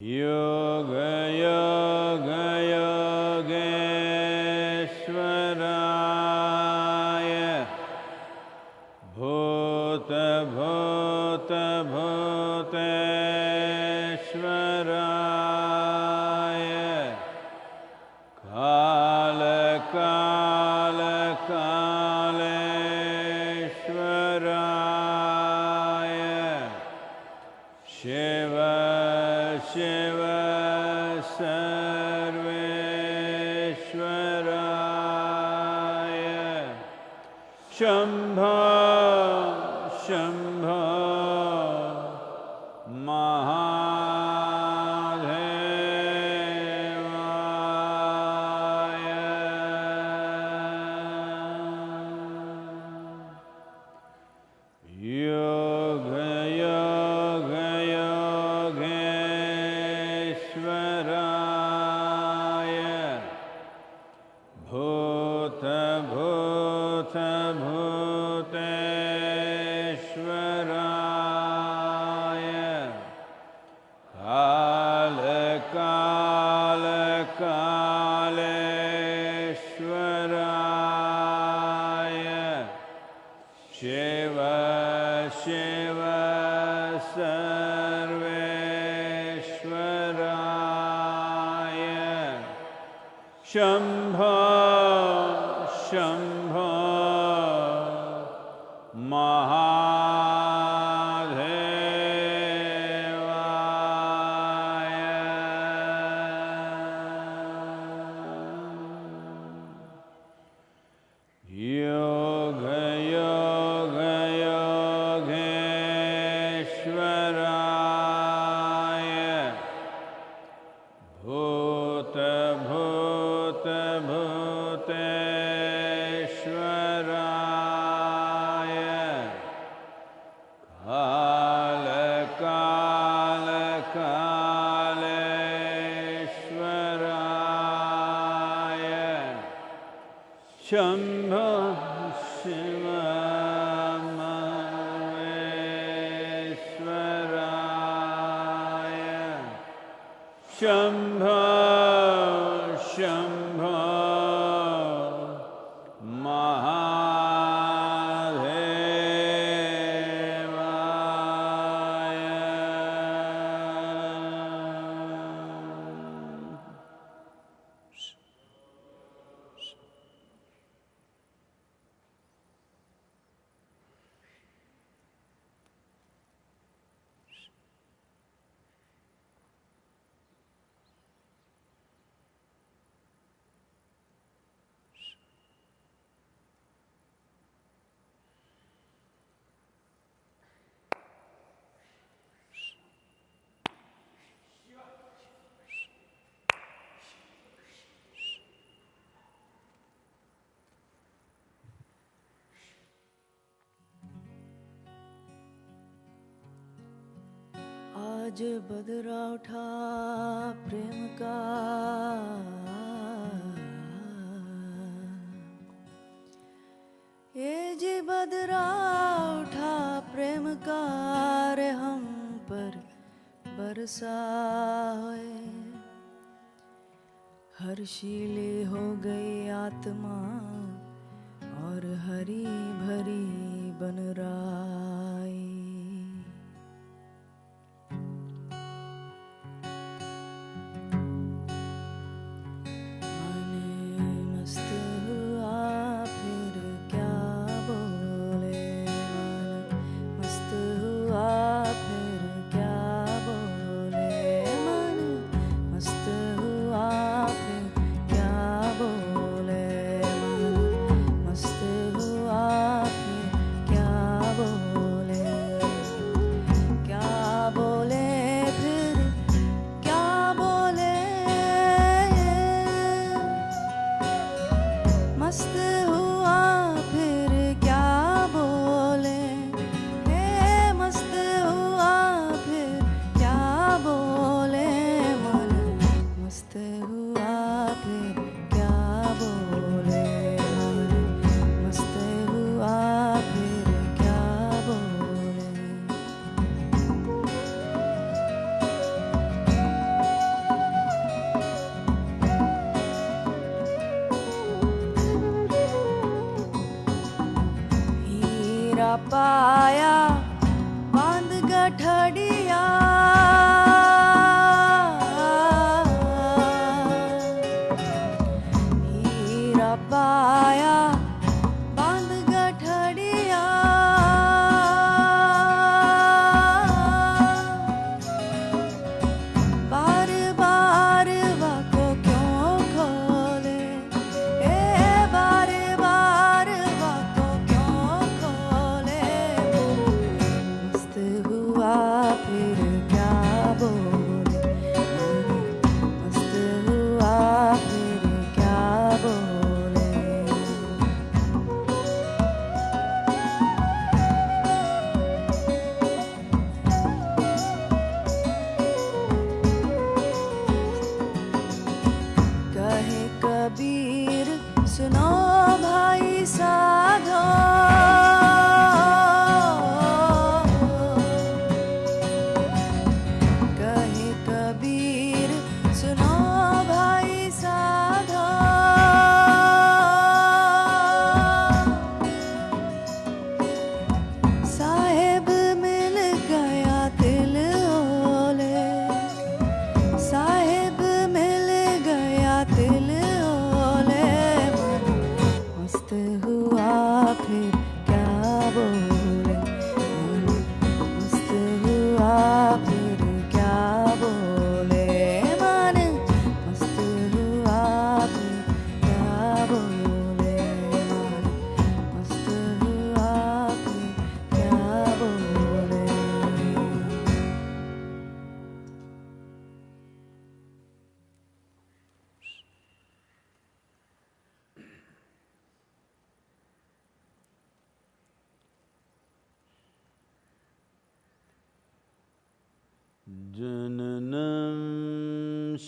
Yoga, yoga. शम्भ शिव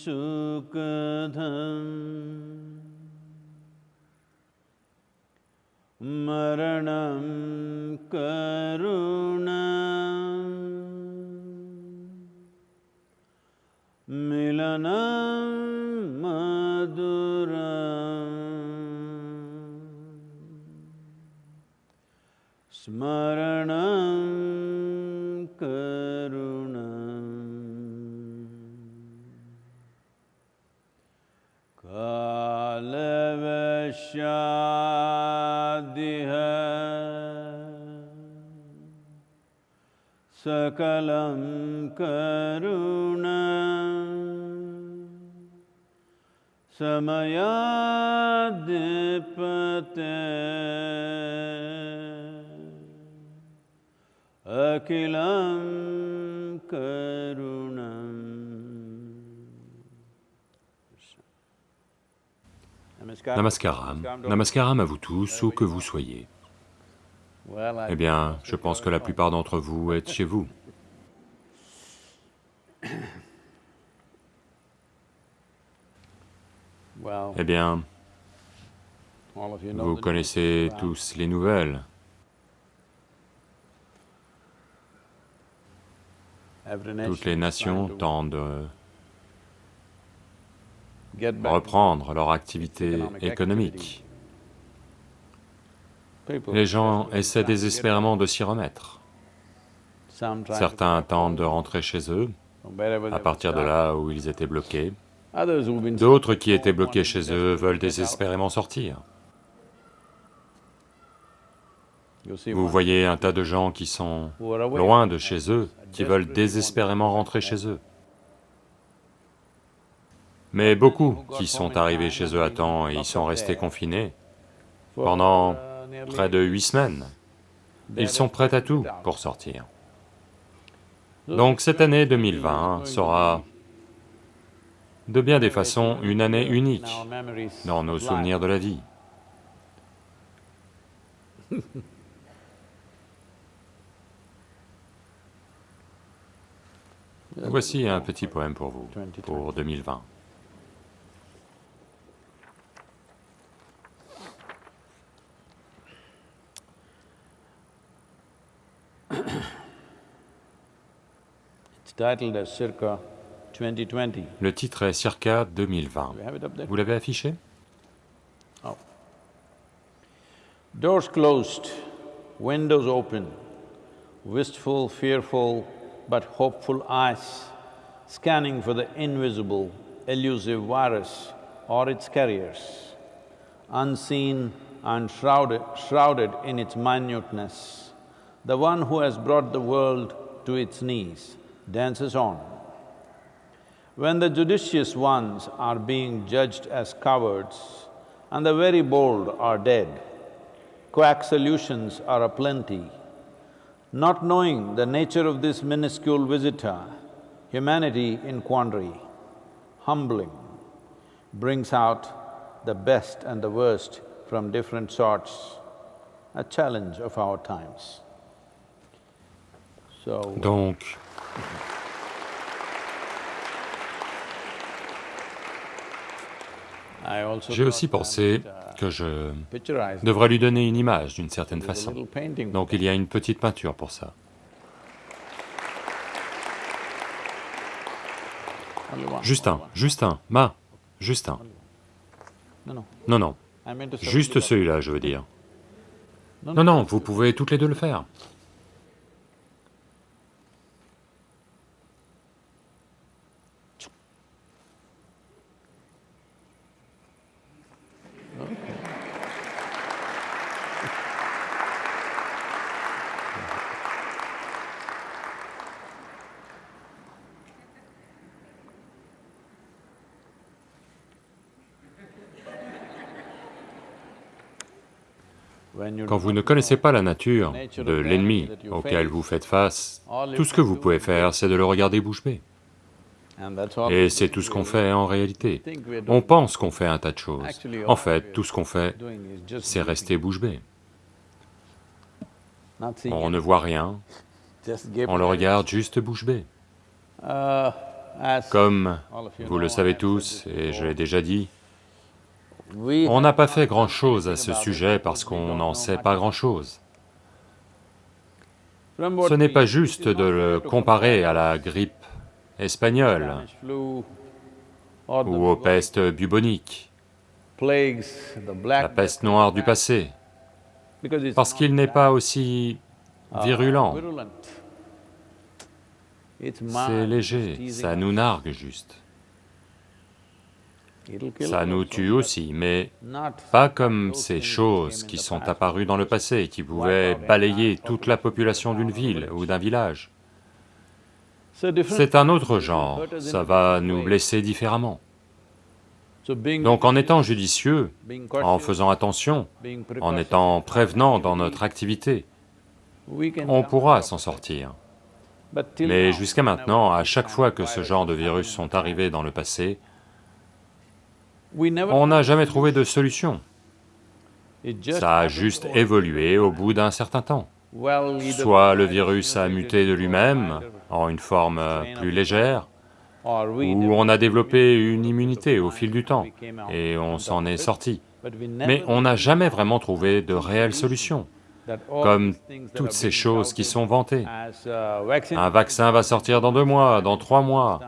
जननं सुखदम् मरणं करुणा Namaskaram, Namaskaram à vous tous, où que vous soyez. Eh bien, je pense que la plupart d'entre vous êtes chez vous. Eh bien, vous connaissez tous les nouvelles. Toutes les nations tentent de reprendre leur activité économique. Les gens essaient désespérément de s'y remettre. Certains tentent de rentrer chez eux, à partir de là où ils étaient bloqués. D'autres qui étaient bloqués chez eux veulent désespérément sortir. Vous voyez un tas de gens qui sont loin de chez eux, qui veulent désespérément rentrer chez eux. Mais beaucoup qui sont arrivés chez eux à temps et y sont restés confinés pendant près de huit semaines, ils sont prêts à tout pour sortir. Donc cette année 2020 sera de bien des façons une année unique dans nos souvenirs de la vie. Voici un petit poème pour vous, pour 2020. Le titre est Circa 2020. You have it up there? Vous l'avez affiché Oh. Doors closed, windows open, wistful, fearful, but hopeful eyes scanning for the invisible, elusive virus or its carriers. Unseen and shrouded, shrouded in its minuteness, the one who has brought the world to its knees dances on. When the judicious ones are being judged as cowards and the very bold are dead, quack solutions are aplenty. Not knowing the nature of this minuscule visitor, humanity in quandary, humbling, brings out the best and the worst from different sorts, a challenge of our times. So, Donc, j'ai aussi pensé que je devrais lui donner une image d'une certaine façon. Donc il y a une petite peinture pour ça. Justin, Justin, Ma, Justin. No, no, Non, non, juste celui-là, je veux dire. No, Non, non, vous pouvez toutes les deux le faire. Quand vous ne connaissez pas la nature de l'ennemi auquel vous faites face, tout ce que vous pouvez faire, c'est de le regarder bouche bée. Et c'est tout ce qu'on fait en réalité. On pense qu'on fait un tas de choses. En fait, tout ce qu'on fait, c'est rester bouche bée. On ne voit rien, on le regarde juste bouche bée. Comme vous le savez tous, et je l'ai déjà dit, on n'a pas fait grand-chose à ce sujet parce qu'on n'en sait pas grand-chose. Ce n'est pas juste de le comparer à la grippe espagnole ou aux pestes buboniques, la peste noire du passé, parce qu'il n'est pas aussi uh, virulent, c'est léger, ça us. nous nargue juste. Ça us nous tue aussi, mais pas comme ces choses qui sont apparues dans le passé et qui pouvaient balayer toute la population d'une ville ou d'un village. C'est un autre genre, ça va nous blesser différemment. Donc en étant judicieux, en faisant attention, en étant prévenant dans notre activité, on pourra s'en sortir. Mais jusqu'à maintenant, à chaque fois que ce genre de virus sont arrivés dans le passé, on n'a jamais trouvé de solution. solution. Ça a juste évolué au bout d'un certain temps. Soit le virus a muté de lui-même en une forme euh, plus légère, ou on a développé une immunité au fil du temps, et on s'en est sorti. Mais on n'a jamais vraiment trouvé de that all comme toutes ces choses qui sont vantées. uh, Un vaccin va sortir dans deux mois, dans trois mois.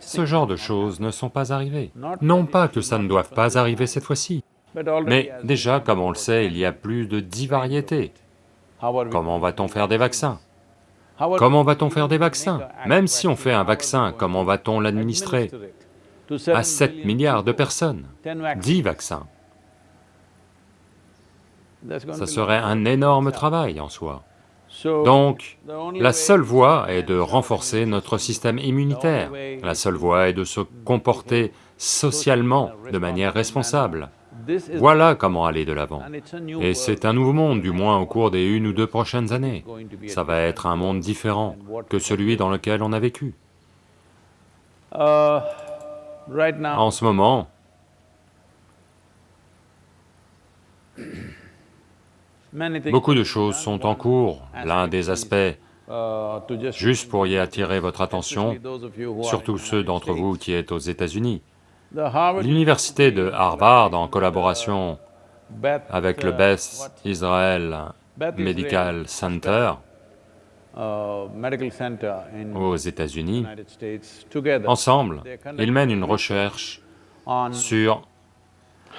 Ce genre de choses ne sont pas arrivées. Non pas que ça ne doive pas arriver cette fois-ci, mais déjà, comme on le sait, il y a plus de dix variétés. Comment va-t-on to faire des vaccins? Comment va-t-on faire des vaccins? Même si on fait un vaccin, comment to va-t-on l'administrer? À 7 billion milliards de personnes 10 vaccines. 10 vaccins. Ça serait un énorme travail en soi. Donc, la seule voie est de renforcer notre système immunitaire. La seule voie est de se comporter socialement de manière responsable. Voilà comment aller de l'avant. Et c'est un nouveau monde, du moins au cours des une ou deux prochaines années. Ça va être un monde différent que celui dans lequel on a vécu. En ce moment, beaucoup de choses sont en cours. L'un des aspects, juste pour y attirer votre attention, surtout ceux d'entre vous qui êtes aux États-Unis, l'université de Harvard, en collaboration avec le Beth? Israel Medical Center aux États-Unis, ensemble, ils mènent une recherche sur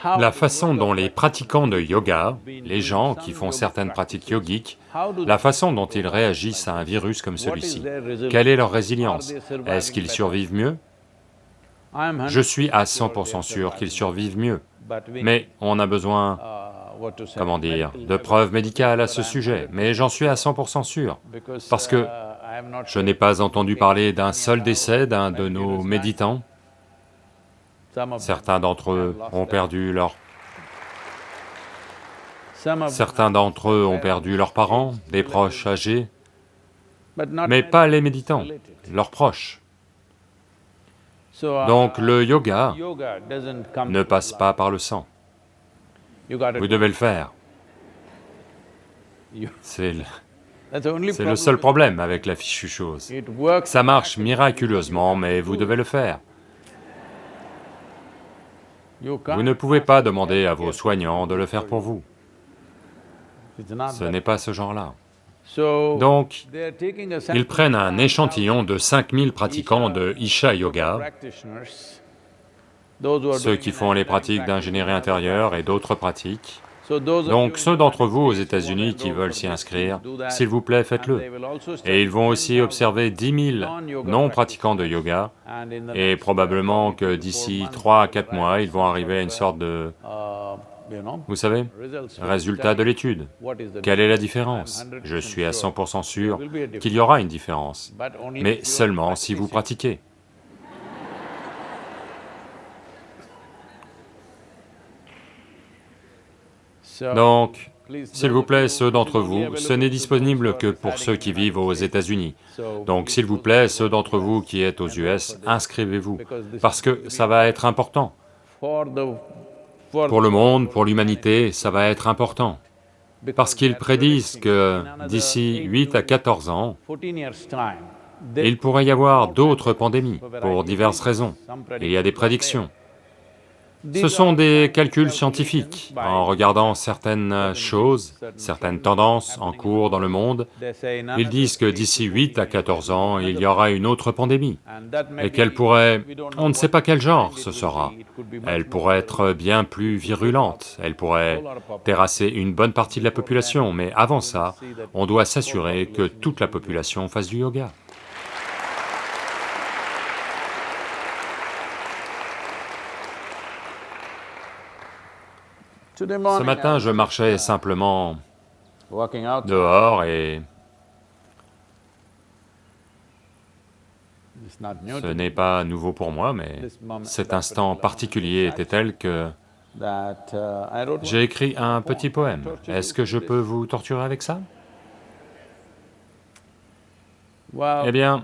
la façon dont les pratiquants de yoga, les gens qui font certaines pratiques yogiques, la façon dont ils réagissent à un virus comme celui-ci. Quelle est leur résilience? Est-ce qu'ils survivent mieux? Je suis à 100% sure 100% they're sûr qu'ils survivent mieux, mais on a besoin, comment dire, de preuves médicales à ce sujet, 100% mais j'en suis à 100% sûr, parce que je n'ai pas entendu parler d'un seul décès d'un de nos méditants. Certains d'entre eux ont perdu leur some of them Certains have d'entre eux ont perdu leurs parents, des proches âgés, mais pas les méditants, leurs proches. Uh, Donc le yoga ne passe pas par le sang. Vous devez le faire. C'est le, le seul problème avec la fichue chose. Ça marche miraculeusement, mais vous devez le faire. Vous ne pouvez pas demander à vos soignants de le faire pour vous. Ce n'est pas ce genre-là. Donc, ils prennent un 5,000 échantillon de 5000 pratiquants de Isha Yoga, ceux qui font les pratiques d'ingénierie intérieure et d'autres pratiques. Donc ceux d'entre vous aux États-Unis qui veulent s'y inscrire, s'il vous plaît, faites-le. Et ils vont aussi 10,000 observer 10 000 non-yoga non-pratiquants de yoga, et probablement que d'ici four 3 à months, 4 they will mois, ils vont arriver à une sort sorte de, vous savez, résultat de l'étude. Quelle est la différence? Je 100% suis à sure 100% sûr qu'il y aura une différence, mais seulement si vous pratiquez. Donc, s'il vous plaît, ceux d'entre vous, ce n'est disponible que pour ceux qui vivent aux. États-Unis. Donc, s'il vous plaît, ceux d'entre vous US, qui êtes aux US, inscrivez-vous, parce que ça va être important. Pour le monde, pour l'humanité, ça va être important. Parce qu'ils prédisent que d'ici eight 8 à to 14 ans, 14 years' time, Il pourrait y avoir d'autres pandémies, pour diverses raisons. Il y a des prédictions. Ce sont des calculs scientifiques. En regardant certaines choses, certaines tendances en cours dans le monde, ils disent que d'ici 8 à 14 ans, il y aura une autre pandémie, et qu'elle pourrait... on ne sait pas quel genre ce sera. Elle pourrait être bien plus virulente, elle pourrait terrasser une bonne partie de la population, mais avant ça, on doit s'assurer que toute la population fasse du yoga. Ce matin, je marchais simplement dehors et ce n'est pas nouveau pour moi, mais cet instant particulier était tel que j'ai écrit un petit poème. Est-ce que je peux vous torturer avec ça? Eh bien,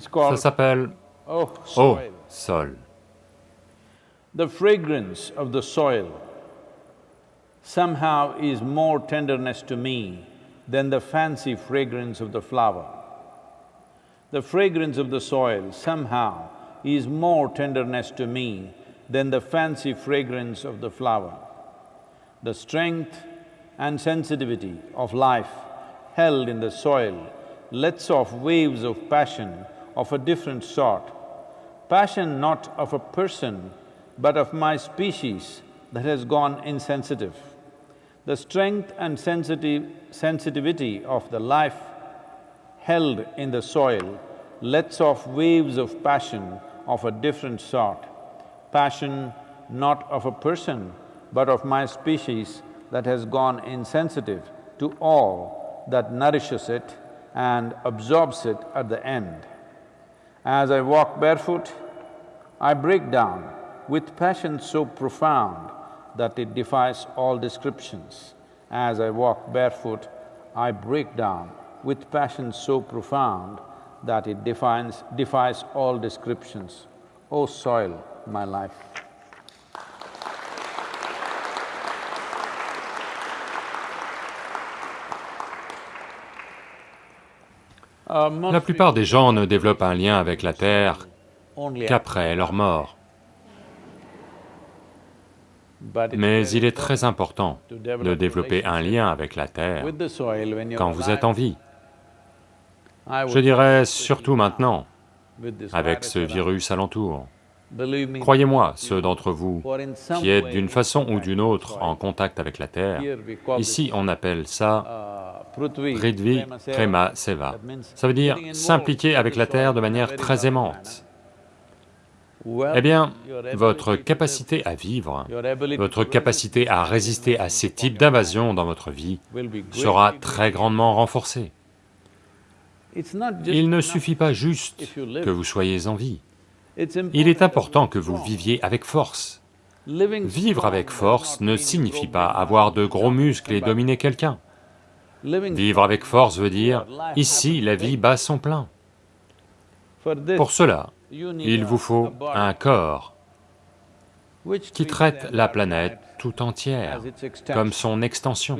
ça s'appelle Oh, Oh, soil. sol. The fragrance of the soil somehow is more tenderness to me than the fancy fragrance of the flower. The fragrance of the soil somehow is more tenderness to me than the fancy fragrance of the flower. The strength and sensitivity of life held in the soil lets off waves of passion of a different sort. Passion not of a person, but of my species that has gone insensitive. The strength and sensitive… sensitivity of the life held in the soil lets off waves of passion of a different sort. Passion not of a person, but of my species that has gone insensitive to all that nourishes it and absorbs it at the end. As I walk barefoot, I break down with passion so profound that it defies all descriptions. As I walk barefoot, I break down with passion so profound that it defines… defies all descriptions. O soil, my life. La plupart des gens ne développent un lien avec la terre qu'après leur mort. Mais il est très important de développer un lien avec la terre quand vous êtes en vie. Je dirais surtout maintenant, avec ce virus me, Croyez-moi, ceux d'entre vous qui êtes d'une façon ou d'une autre en contact avec la terre, ici on appelle ça Prithvi, Prema Seva. Ça veut dire s'impliquer avec la terre de manière très aimante. Eh bien, votre capacité à vivre, votre capacité à résister à ces types d'invasions dans votre vie sera très grandement renforcée. Il ne suffit pas juste que vous soyez en vie, il est important que vous viviez avec force. Vivre avec force ne signifie pas avoir de gros muscles et dominer quelqu'un. Vivre avec force veut dire, ici la vie bat son plein. Pour cela, il vous faut un corps qui traite la planète tout entière, comme son extension.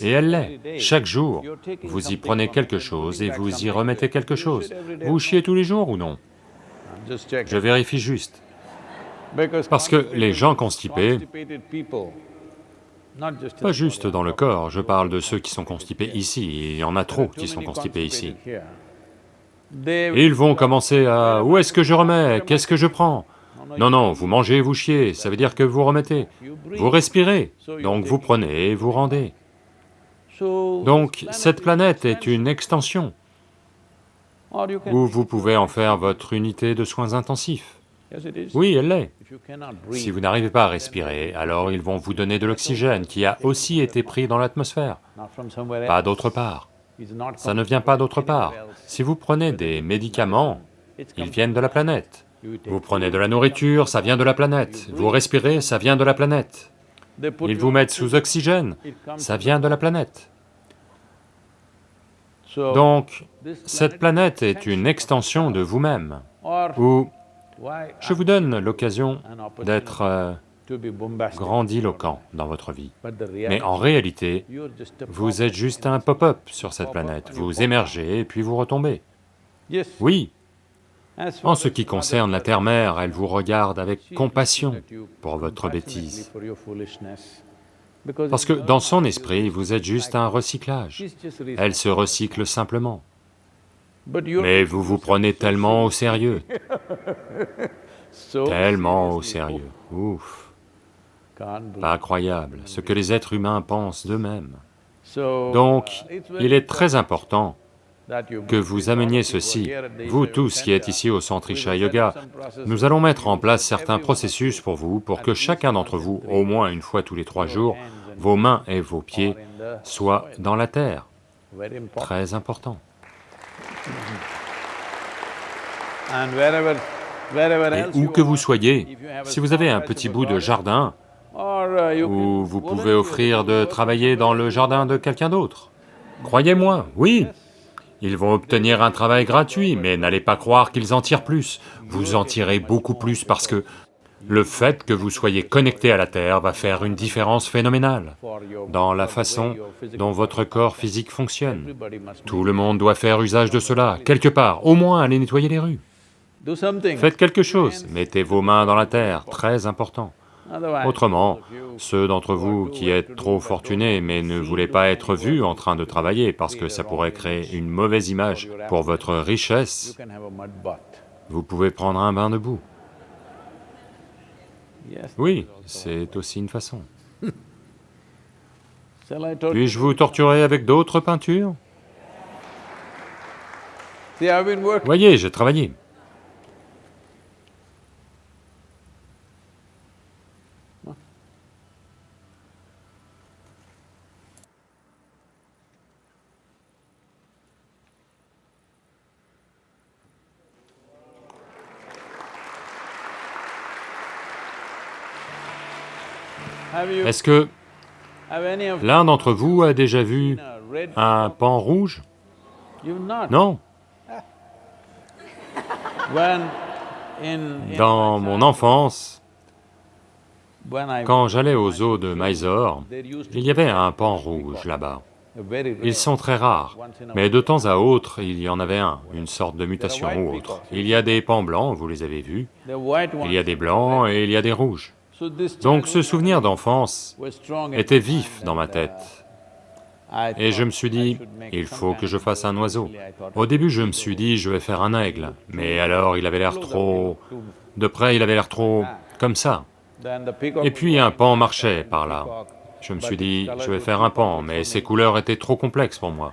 Et elle l'est. Chaque jour, vous y prenez quelque chose et vous y remettez quelque chose. Vous chiez tous les jours ou non? Je vérifie juste. Parce que les gens constipés, pas juste dans le corps, je parle de ceux qui sont constipés ici, et il y en a trop qui sont constipés ici. ils vont commencer à « où est-ce que je remets? Qu'est-ce que je prends ?» Non, non, vous mangez, vous chiez, ça veut dire que vous remettez. Vous respirez, donc vous prenez et vous rendez. Donc cette planète est une extension, où vous pouvez en faire votre unité de soins intensifs. Oui, elle l'est. Si vous n'arrivez pas à respirer, alors ils vont vous donner de l'oxygène qui a aussi été pris dans l'atmosphère, pas d'autre part. Ça ne vient pas d'autre part. Si vous prenez des médicaments, ils viennent de la planète. Vous prenez de la nourriture, ça vient de la planète. Vous respirez, ça vient de la planète. Ils vous mettent sous oxygène, ça vient de la planète. Donc, cette planète est une extension de vous-même, je vous donne l'occasion d'être euh, grandiloquent dans votre vie. Mais en réalité, vous êtes juste un pop-up sur cette planète, vous émergez et puis vous retombez. Oui, en ce qui concerne la Terre-Mère, elle vous regarde avec compassion pour votre bêtise. Parce que dans son esprit, vous êtes juste un recyclage. Elle se recycle simplement. Mais vous vous prenez tellement au sérieux, tellement au sérieux. Ouf, pas croyable, ce que les êtres humains pensent d'eux-mêmes. Donc, uh, il est très important que vous ameniez ceci. Vous tous qui êtes ici au Centre Isha Yoga, nous allons mettre en place certains processus pour vous, pour que chacun d'entre vous, au moins une fois tous les trois jours, vos mains et vos pieds soient dans la terre. Très important. Et où que vous soyez, si vous avez un petit bout de jardin, uh, ou vous pouvez offrir de travailler dans le jardin de quelqu'un d'autre. Croyez-moi, oui, ils vont obtenir un travail gratuit, mais n'allez pas croire qu'ils en tirent plus. Vous en tirez beaucoup plus parce que le fait que vous soyez connecté à la Terre va faire une différence phénoménale dans la façon dont votre corps physique fonctionne. Tout le monde doit faire usage de cela, quelque part, au moins aller nettoyer les rues. Faites quelque chose, mettez vos mains dans la terre, très important. Autrement, ceux d'entre vous qui êtes trop fortunés mais ne voulez pas être vus en train de travailler parce que ça pourrait créer une mauvaise image pour votre richesse, vous pouvez prendre un bain de boue. Yes. Oui, c'est aussi une façon. Puis-je vous torturer avec d'autres peintures? Voyez, j'ai travaillé. Est-ce que l'un d'entre vous a déjà vu un pan rouge? Non. Dans mon enfance, quand j'allais aux eaux de Mysore, il y avait un pan rouge là-bas. Ils sont très rares, mais de temps à autre, il y en avait un, une sorte de mutation ou autre. Il y a des pans blancs, vous les avez vus, il y a des blancs et il y a des rouges. Donc ce souvenir d'enfance était vif dans ma tête. uh, Et je me suis dit, il faut que je fasse un oiseau. Au début, je me suis dit, je vais faire un aigle, mais alors il avait l'air trop... De près, il avait l'air trop... comme ça. Et puis un pan marchait par là. Je me suis dit, je vais faire un pan, mais ses couleurs étaient trop complexes pour moi.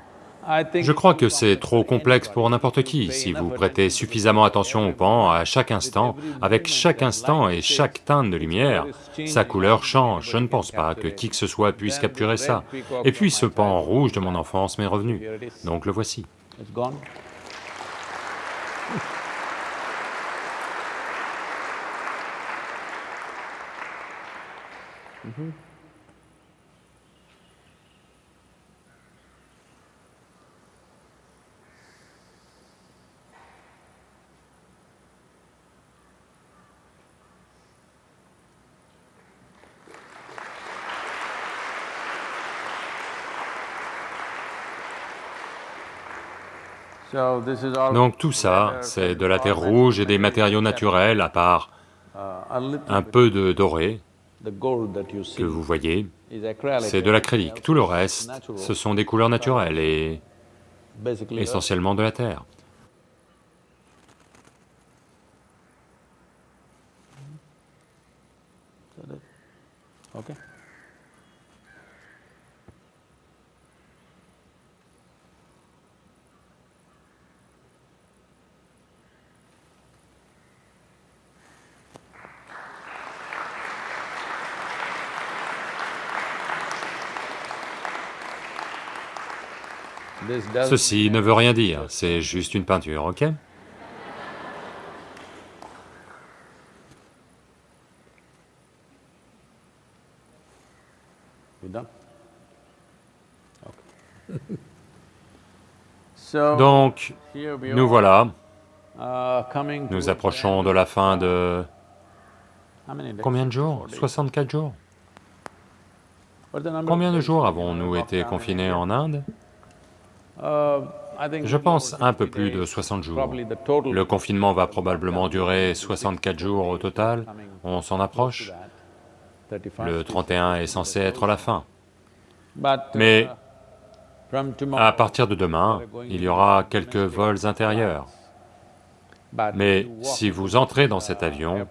Je crois que c'est trop complexe pour n'importe qui. Si vous prêtez suffisamment attention au pan à chaque instant, avec chaque instant et chaque teinte de lumière, sa couleur change. Je ne pense pas que qui que ce soit puisse capturer ça. Et puis ce pan rouge de mon enfance m'est revenu. Donc le voici. Donc tout ça, c'est de la terre rouge et des matériaux naturels, à part un peu de doré que vous voyez. C'est de l'acrylique. Tout le reste, ce sont des couleurs naturelles et essentiellement de la terre. Ceci ne veut rien dire, c'est juste une peinture, ok? Donc, nous voilà, nous approchons de la fin de... Combien de jours? 64 jours. Combien de jours avons-nous été confinés en Inde? Je little pense un peu 60 plus de days. 60 jours. Le confinement va probablement durer 64 jours au total, on s'en approche. that, 31st Le is- 31 est censé être la fin. Mais uh, à partir de demain, il y aura quelques vols intérieurs. Mais si vous entrez dans cet avion,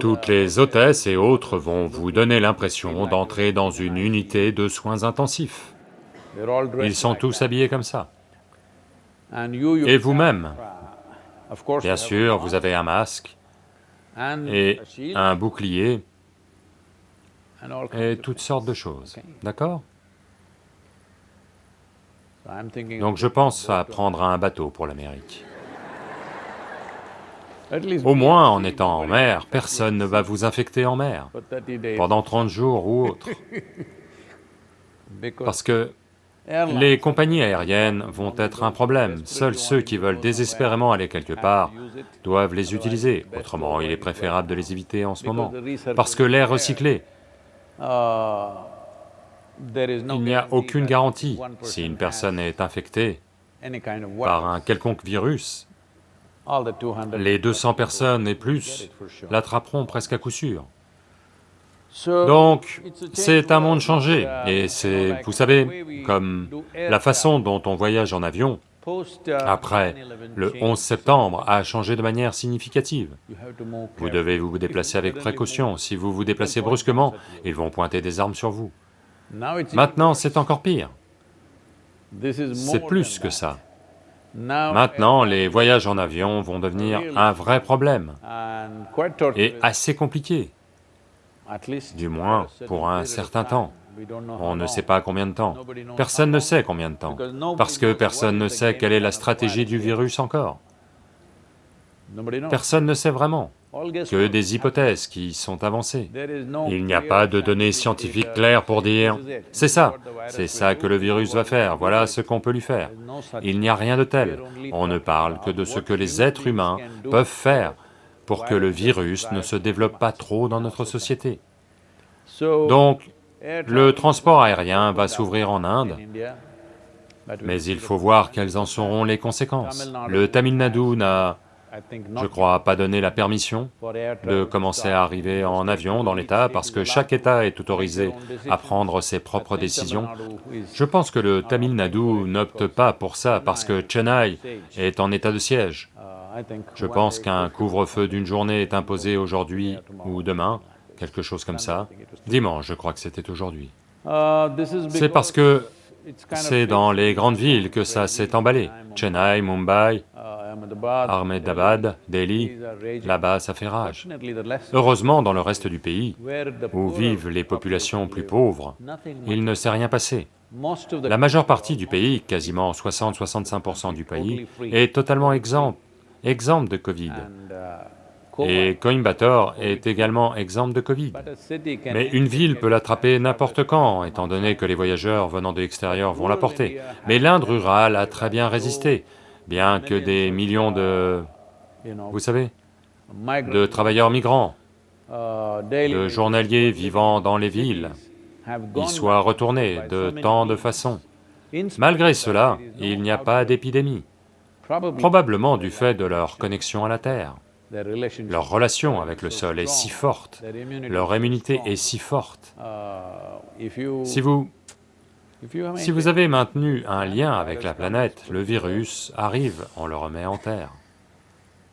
toutes les hôtesses et autres vont vous donner l'impression d'entrer dans une unité de soins intensifs. Ils sont tous habillés comme ça. Et vous-même, bien sûr, vous avez un masque et un bouclier et toutes sortes de choses. D'accord? Donc je pense à prendre un bateau pour l'Amérique. Au moins, en étant en mer, personne ne va vous infecter en mer, for 30 days, pendant 30 jours ou autre, parce que les compagnies aériennes vont être un problème. Seuls ceux qui veulent désespérément aller quelque part doivent les utiliser, autrement il est préférable de les éviter en ce moment. Parce que l'air recyclé, Uh, il n'y a aucune garantie. Si une personne est infectée par un quelconque virus, all the 200 les 200 people personnes et plus l'attraperont presque à coup sûr. Donc, c'est un monde changé, et c'est, vous savez, comme la façon dont on voyage en avion, après 9/11 le changed 11 septembre, a changé de manière significative. Vous devez vous déplacer avec précaution. Si vous vous déplacez brusquement, ils vont pointer des armes sur vous. Maintenant, c'est encore pire. C'est plus que ça. Maintenant, les voyages en avion vont devenir un vrai problème et assez compliqué. Du moins pour un certain temps. On ne sait pas combien de temps. Personne ne sait combien de temps, parce que personne ne sait quelle est la stratégie du virus. encore. Personne ne sait vraiment, que des hypothèses qui sont avancées. Il n'y a pas de données scientific scientifiques claires pour dire This is it. « c'est ça, c'est ça que le virus va faire, voilà ce qu'on peut lui faire Il n'y a rien de tel. On ne parle que de ce que les êtres humains peuvent faire pour que le virus ne se développe pas trop dans notre société. So, Donc, le transport aérien va s'ouvrir en Inde, mais il faut voir quelles en seront les conséquences. Le Tamil Nadu n'a, je crois, pas donné la permission de commencer à arriver en avion dans l'État parce que chaque État est autorisé à prendre ses propres décisions. Je pense que le Tamil Nadu n'opte pas pour ça parce que Chennai est en état de siège. Je pense qu'un couvre-feu d'une journée est imposé aujourd'hui ou demain, quelque chose comme ça. Dimanche, je crois que c'était aujourd'hui. C'est parce que c'est dans les grandes villes que ça s'est emballé. Chennai, Mumbai, Ahmedabad, Delhi, là-bas ça fait rage. Heureusement, dans le reste du pays, où vivent les populations plus pauvres, il ne s'est rien passé. La majeure partie du pays, quasiment 60-65% du pays, est totalement exempt, exempt de Covid. uh, Et Coimbatore est également exempt de Covid. Mais une ville peut l'attraper n'importe quand, étant donné que les voyageurs venant de l'extérieur vont l'apporter. Mais l'Inde rurale a très bien résisté, bien que des millions de, vous savez, de travailleurs migrants, uh, de journaliers vivant dans les villes, y soient retournés de tant de façons. Malgré cela, il n'y a pas d'épidémie, probablement du fait de leur connexion à la Terre. Leur relation avec le sol est si forte, leur is immunité est si forte. Uh, Si vous, si vous avez maintenu un lien avec la planète, le virus arrive, on le remet en Terre.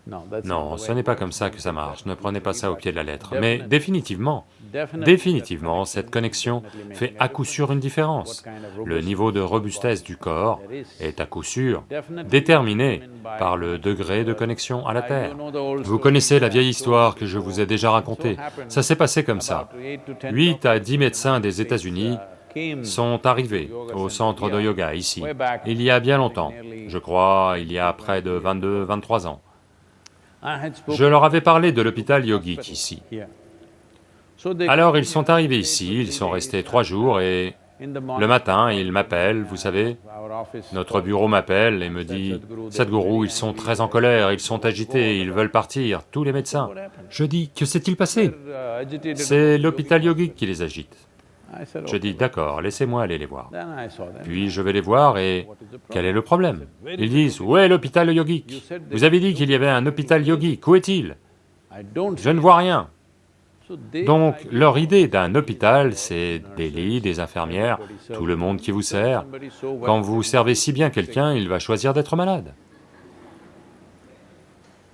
Non, ce n'est pas comme ça que ça marche, ne prenez pas ça au pied de la lettre. Mais définitivement, définitivement, cette connexion fait à coup sûr une différence. Le niveau de robustesse du corps est à coup sûr déterminé par le degré de connexion à la Terre. Vous connaissez la vieille histoire que je vous ai déjà racontée. Ça s'est passé comme ça. about eight to ten 8 à doctors 10 médecins des États-Unis uh, sont arrivés au centre de yoga ici, il y a bien longtemps, je crois il y a près de 22-23 ans. Spoken Je leur avais parlé de l'hôpital yogique ici. Alors ils sont arrivés ici, ils sont restés trois jours et Le matin, il m'appelle, vous savez, notre bureau m'appelle et me dit, « Sadhguru, ils sont très en colère, ils sont agités, ils veulent partir, tous les médecins. » Je dis, « Que s'est-il passé ?» C'est l'hôpital yogique qui les agite. Je dis, d'accord, laissez-moi aller les voir. Puis je vais les voir et quel est le problème? Ils disent, où est l'hôpital yogique? Vous avez dit qu'il y avait un hôpital yogique, où est-il? Je ne vois rien. Donc leur idée d'un hôpital, c'est des lits, des infirmières, tout le monde qui vous sert. Quand vous servez si bien quelqu'un, il va choisir d'être malade.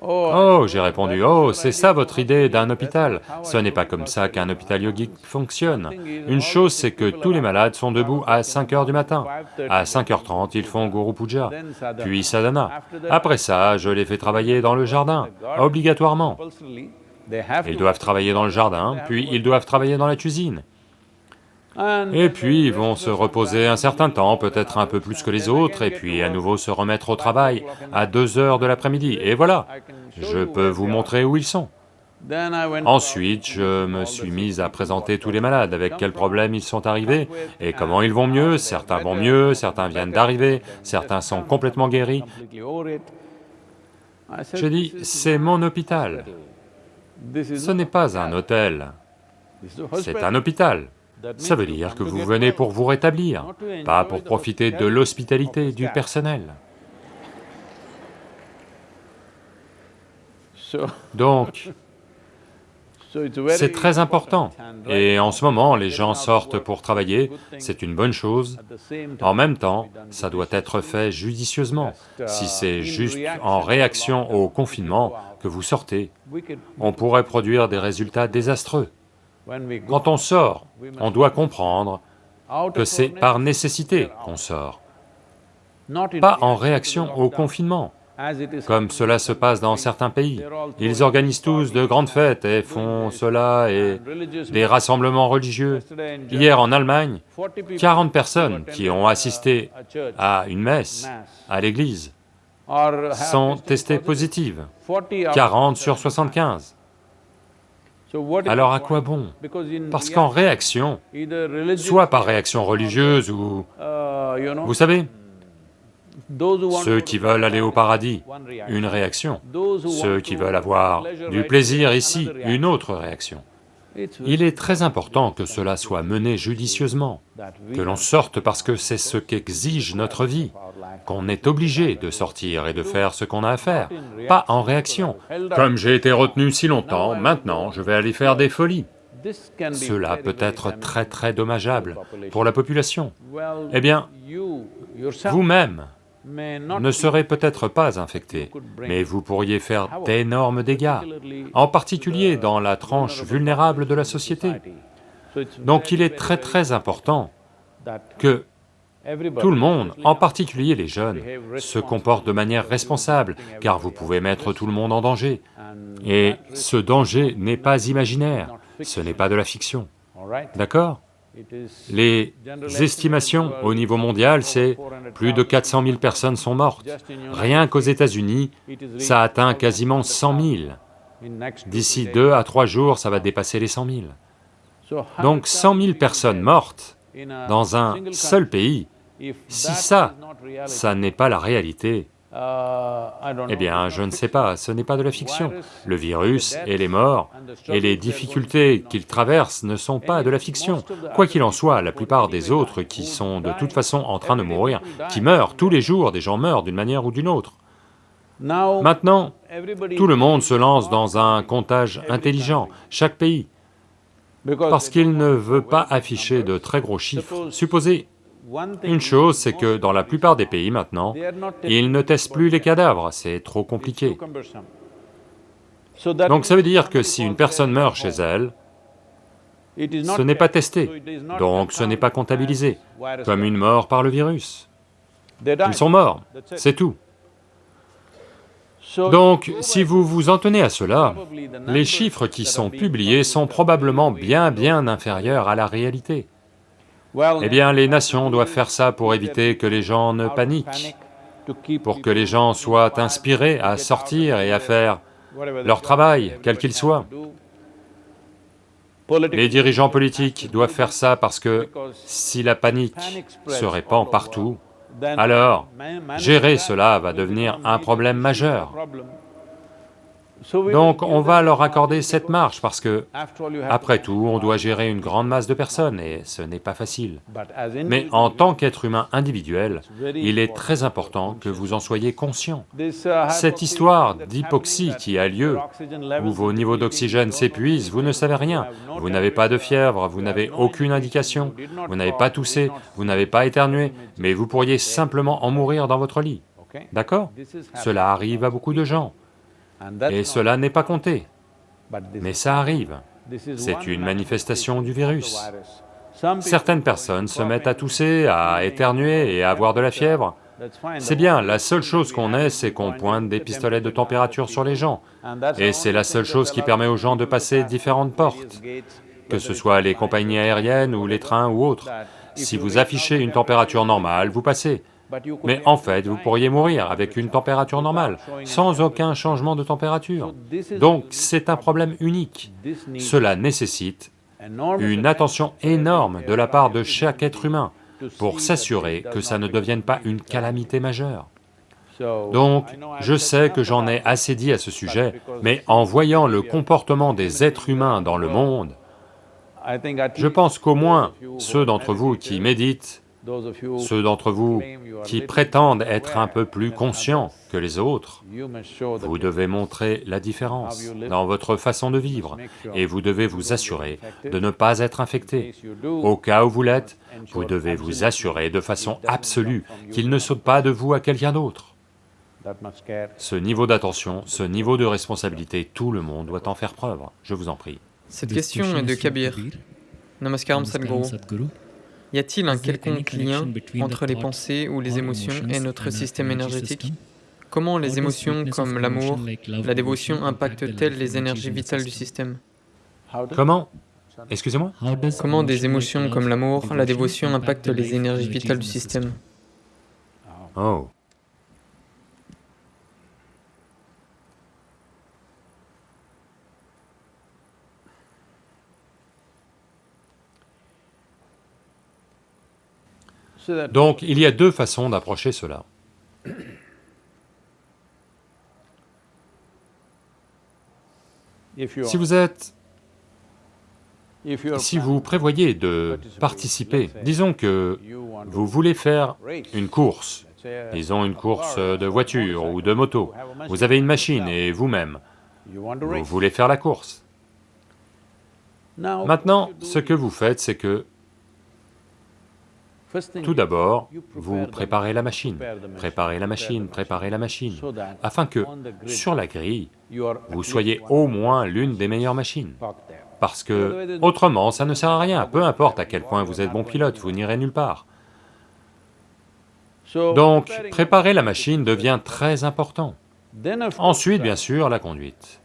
Oh, j'ai répondu, oh, c'est ça votre idée d'un hôpital. Ce n'est pas comme ça qu'un hôpital yogique fonctionne. Une chose, c'est que tous les malades sont debout à 5 heures du matin. À 5h30, ils font Guru Puja, puis sadhana. Après ça, je les fais travailler dans le jardin, obligatoirement. Ils doivent travailler dans le jardin, puis ils doivent travailler dans la cuisine. Et puis ils vont se reposer un certain temps, peut-être un peu plus que les autres, et puis à nouveau se remettre au travail à deux heures de l'après-midi, et voilà, je peux vous montrer où ils sont. Ensuite, je me suis mis à présenter tous les malades, avec quels problèmes ils sont arrivés, et comment ils vont mieux, certains vont mieux, certains viennent d'arriver, certains sont complètement guéris. J'ai dit, c'est mon hôpital, ce n'est pas un hôtel, c'est un hôpital. Ça veut dire que vous venez pour vous rétablir, pas pour profiter de l'hospitalité du personnel. Donc, c'est très important, et en ce moment, les gens sortent pour travailler, c'est une bonne chose. En même temps, ça doit être fait judicieusement. Si c'est juste en réaction au confinement que vous sortez, on pourrait produire des résultats désastreux. Quand on sort, on doit comprendre que c'est par nécessité qu'on sort, pas en réaction au confinement comme cela se passe dans certains pays. Ils organisent tous de grandes fêtes et font cela et des rassemblements religieux. Hier en Allemagne, 40 personnes qui ont assisté à une messe à l'église sont testées positives, 40 sur 75. Alors à quoi bon Parce qu'en réaction, soit par réaction religieuse ou... Vous savez, ceux qui veulent aller au paradis, une réaction. Ceux qui veulent avoir du plaisir ici, une autre réaction. Il est très important que cela soit mené judicieusement, que l'on sorte parce que c'est ce qu'exige notre vie, qu'on est obligé de sortir et de faire ce qu'on a à faire, pas en réaction. Comme j'ai été retenu si longtemps, maintenant je vais aller faire des folies. Cela peut être très très dommageable pour la population. Eh bien, vous-même, ne serait peut-être pas infecté, mais vous pourriez faire d'énormes dégâts, en particulier dans la tranche vulnérable de la société. Donc il est très très important que tout le monde, en particulier les jeunes, se comporte de manière responsable, car vous pouvez mettre tout le monde en danger. Et ce danger n'est pas imaginaire, ce n'est pas de la fiction, d'accord? Les estimations au niveau mondial, c'est plus de 400 000 personnes sont mortes. Rien qu'aux États-Unis, ça atteint quasiment 100 000. D'ici deux à trois jours, ça va dépasser les 100 000. Donc 100 000 personnes mortes dans un seul pays, si ça, ça n'est pas la réalité, eh bien, je ne sais pas, ce n'est pas de la fiction. Le virus et les morts et les difficultés qu'il traverse ne sont pas de la fiction. Quoi qu'il en soit, la plupart des autres qui sont de toute façon en train de mourir, qui meurent tous les jours, des gens meurent d'une manière ou d'une autre. Maintenant, tout le monde se lance dans un comptage intelligent, chaque pays, parce qu'il ne veut pas afficher de très gros chiffres. Supposez une chose, c'est que dans la plupart des pays maintenant, ils ne testent plus les cadavres, c'est trop compliqué. Donc ça veut dire que si une personne meurt chez elle, ce n'est pas testé, donc ce n'est pas comptabilisé, comme une mort par le virus. Ils sont morts, c'est tout. Donc, si vous vous en tenez à cela, les chiffres qui sont publiés sont probablement bien bien inférieurs à la réalité. Eh bien, les nations doivent faire ça pour éviter que les gens ne paniquent, pour que les gens soient inspirés à sortir et à faire leur travail, quel qu'il soit. Les dirigeants politiques doivent faire ça parce que si la panique se répand partout, alors gérer cela va devenir un problème majeur. Donc on va leur accorder cette marge parce que, après tout, on doit gérer une grande masse de personnes et ce n'est pas facile. Mais en tant qu'être humain individuel, il est très important que vous en soyez conscient. Cette histoire d'hypoxie qui a lieu, où vos niveaux d'oxygène s'épuisent, vous ne savez rien, vous n'avez pas de fièvre, vous n'avez aucune indication, vous n'avez pas toussé, vous n'avez pas éternué, mais vous pourriez simplement en mourir dans votre lit. D'accord? Cela arrive à beaucoup de gens. Et cela n'est pas compté, mais ça arrive. C'est une manifestation du virus. Certaines personnes se mettent à tousser, à éternuer et à avoir de la fièvre. C'est bien, la seule chose qu'on ait, c'est qu'on pointe des pistolets de température sur les gens. Et c'est la seule chose qui permet aux gens de passer différentes portes, que ce soit les compagnies aériennes ou les trains ou autres. Si vous affichez une température normale, vous passez. Mais en fait, vous pourriez mourir avec une température normale, sans aucun changement de température. Donc c'est un problème unique. Cela nécessite une attention énorme de la part de chaque être humain pour s'assurer que ça ne devienne pas une calamité majeure. Donc, je sais que j'en ai assez dit à ce sujet, mais en voyant le comportement des êtres humains dans le monde, je pense qu'au moins ceux d'entre vous qui méditent ceux d'entre vous qui prétendent être un peu plus conscients que les autres, vous devez montrer la différence dans votre façon de vivre et vous devez vous assurer de ne pas être infecté. Au cas où vous l'êtes, vous devez vous assurer de façon absolue qu'il ne saute pas de vous à quelqu'un d'autre. Ce niveau d'attention, ce niveau de responsabilité, tout le monde doit en faire preuve, je vous en prie. Cette question est de Kabir. Namaskaram Sadhguru. Y a-t-il un quelconque lien entre les pensées ou les émotions et notre système énergétique? Comment les émotions comme l'amour, la dévotion impactent-elles les énergies vitales du système? Comment? Excusez-moi? Comment des émotions comme l'amour, la dévotion impactent les énergies vitales du système? Oh Donc il y a deux façons d'approcher cela. Si vous êtes... Si vous prévoyez de participer, disons que vous voulez faire une course, disons une course de voiture ou de moto, vous avez une machine et vous-même, vous voulez faire la course. Maintenant, ce que vous faites, c'est que tout d'abord, vous préparez la machine, préparez la machine, préparez la machine, afin que, sur la grille, vous soyez au moins l'une des meilleures machines. Parce que, autrement, ça ne sert à rien, peu importe à quel point vous êtes bon pilote, vous n'irez nulle part. Donc, préparer la machine devient très important. Ensuite, bien sûr, la conduite.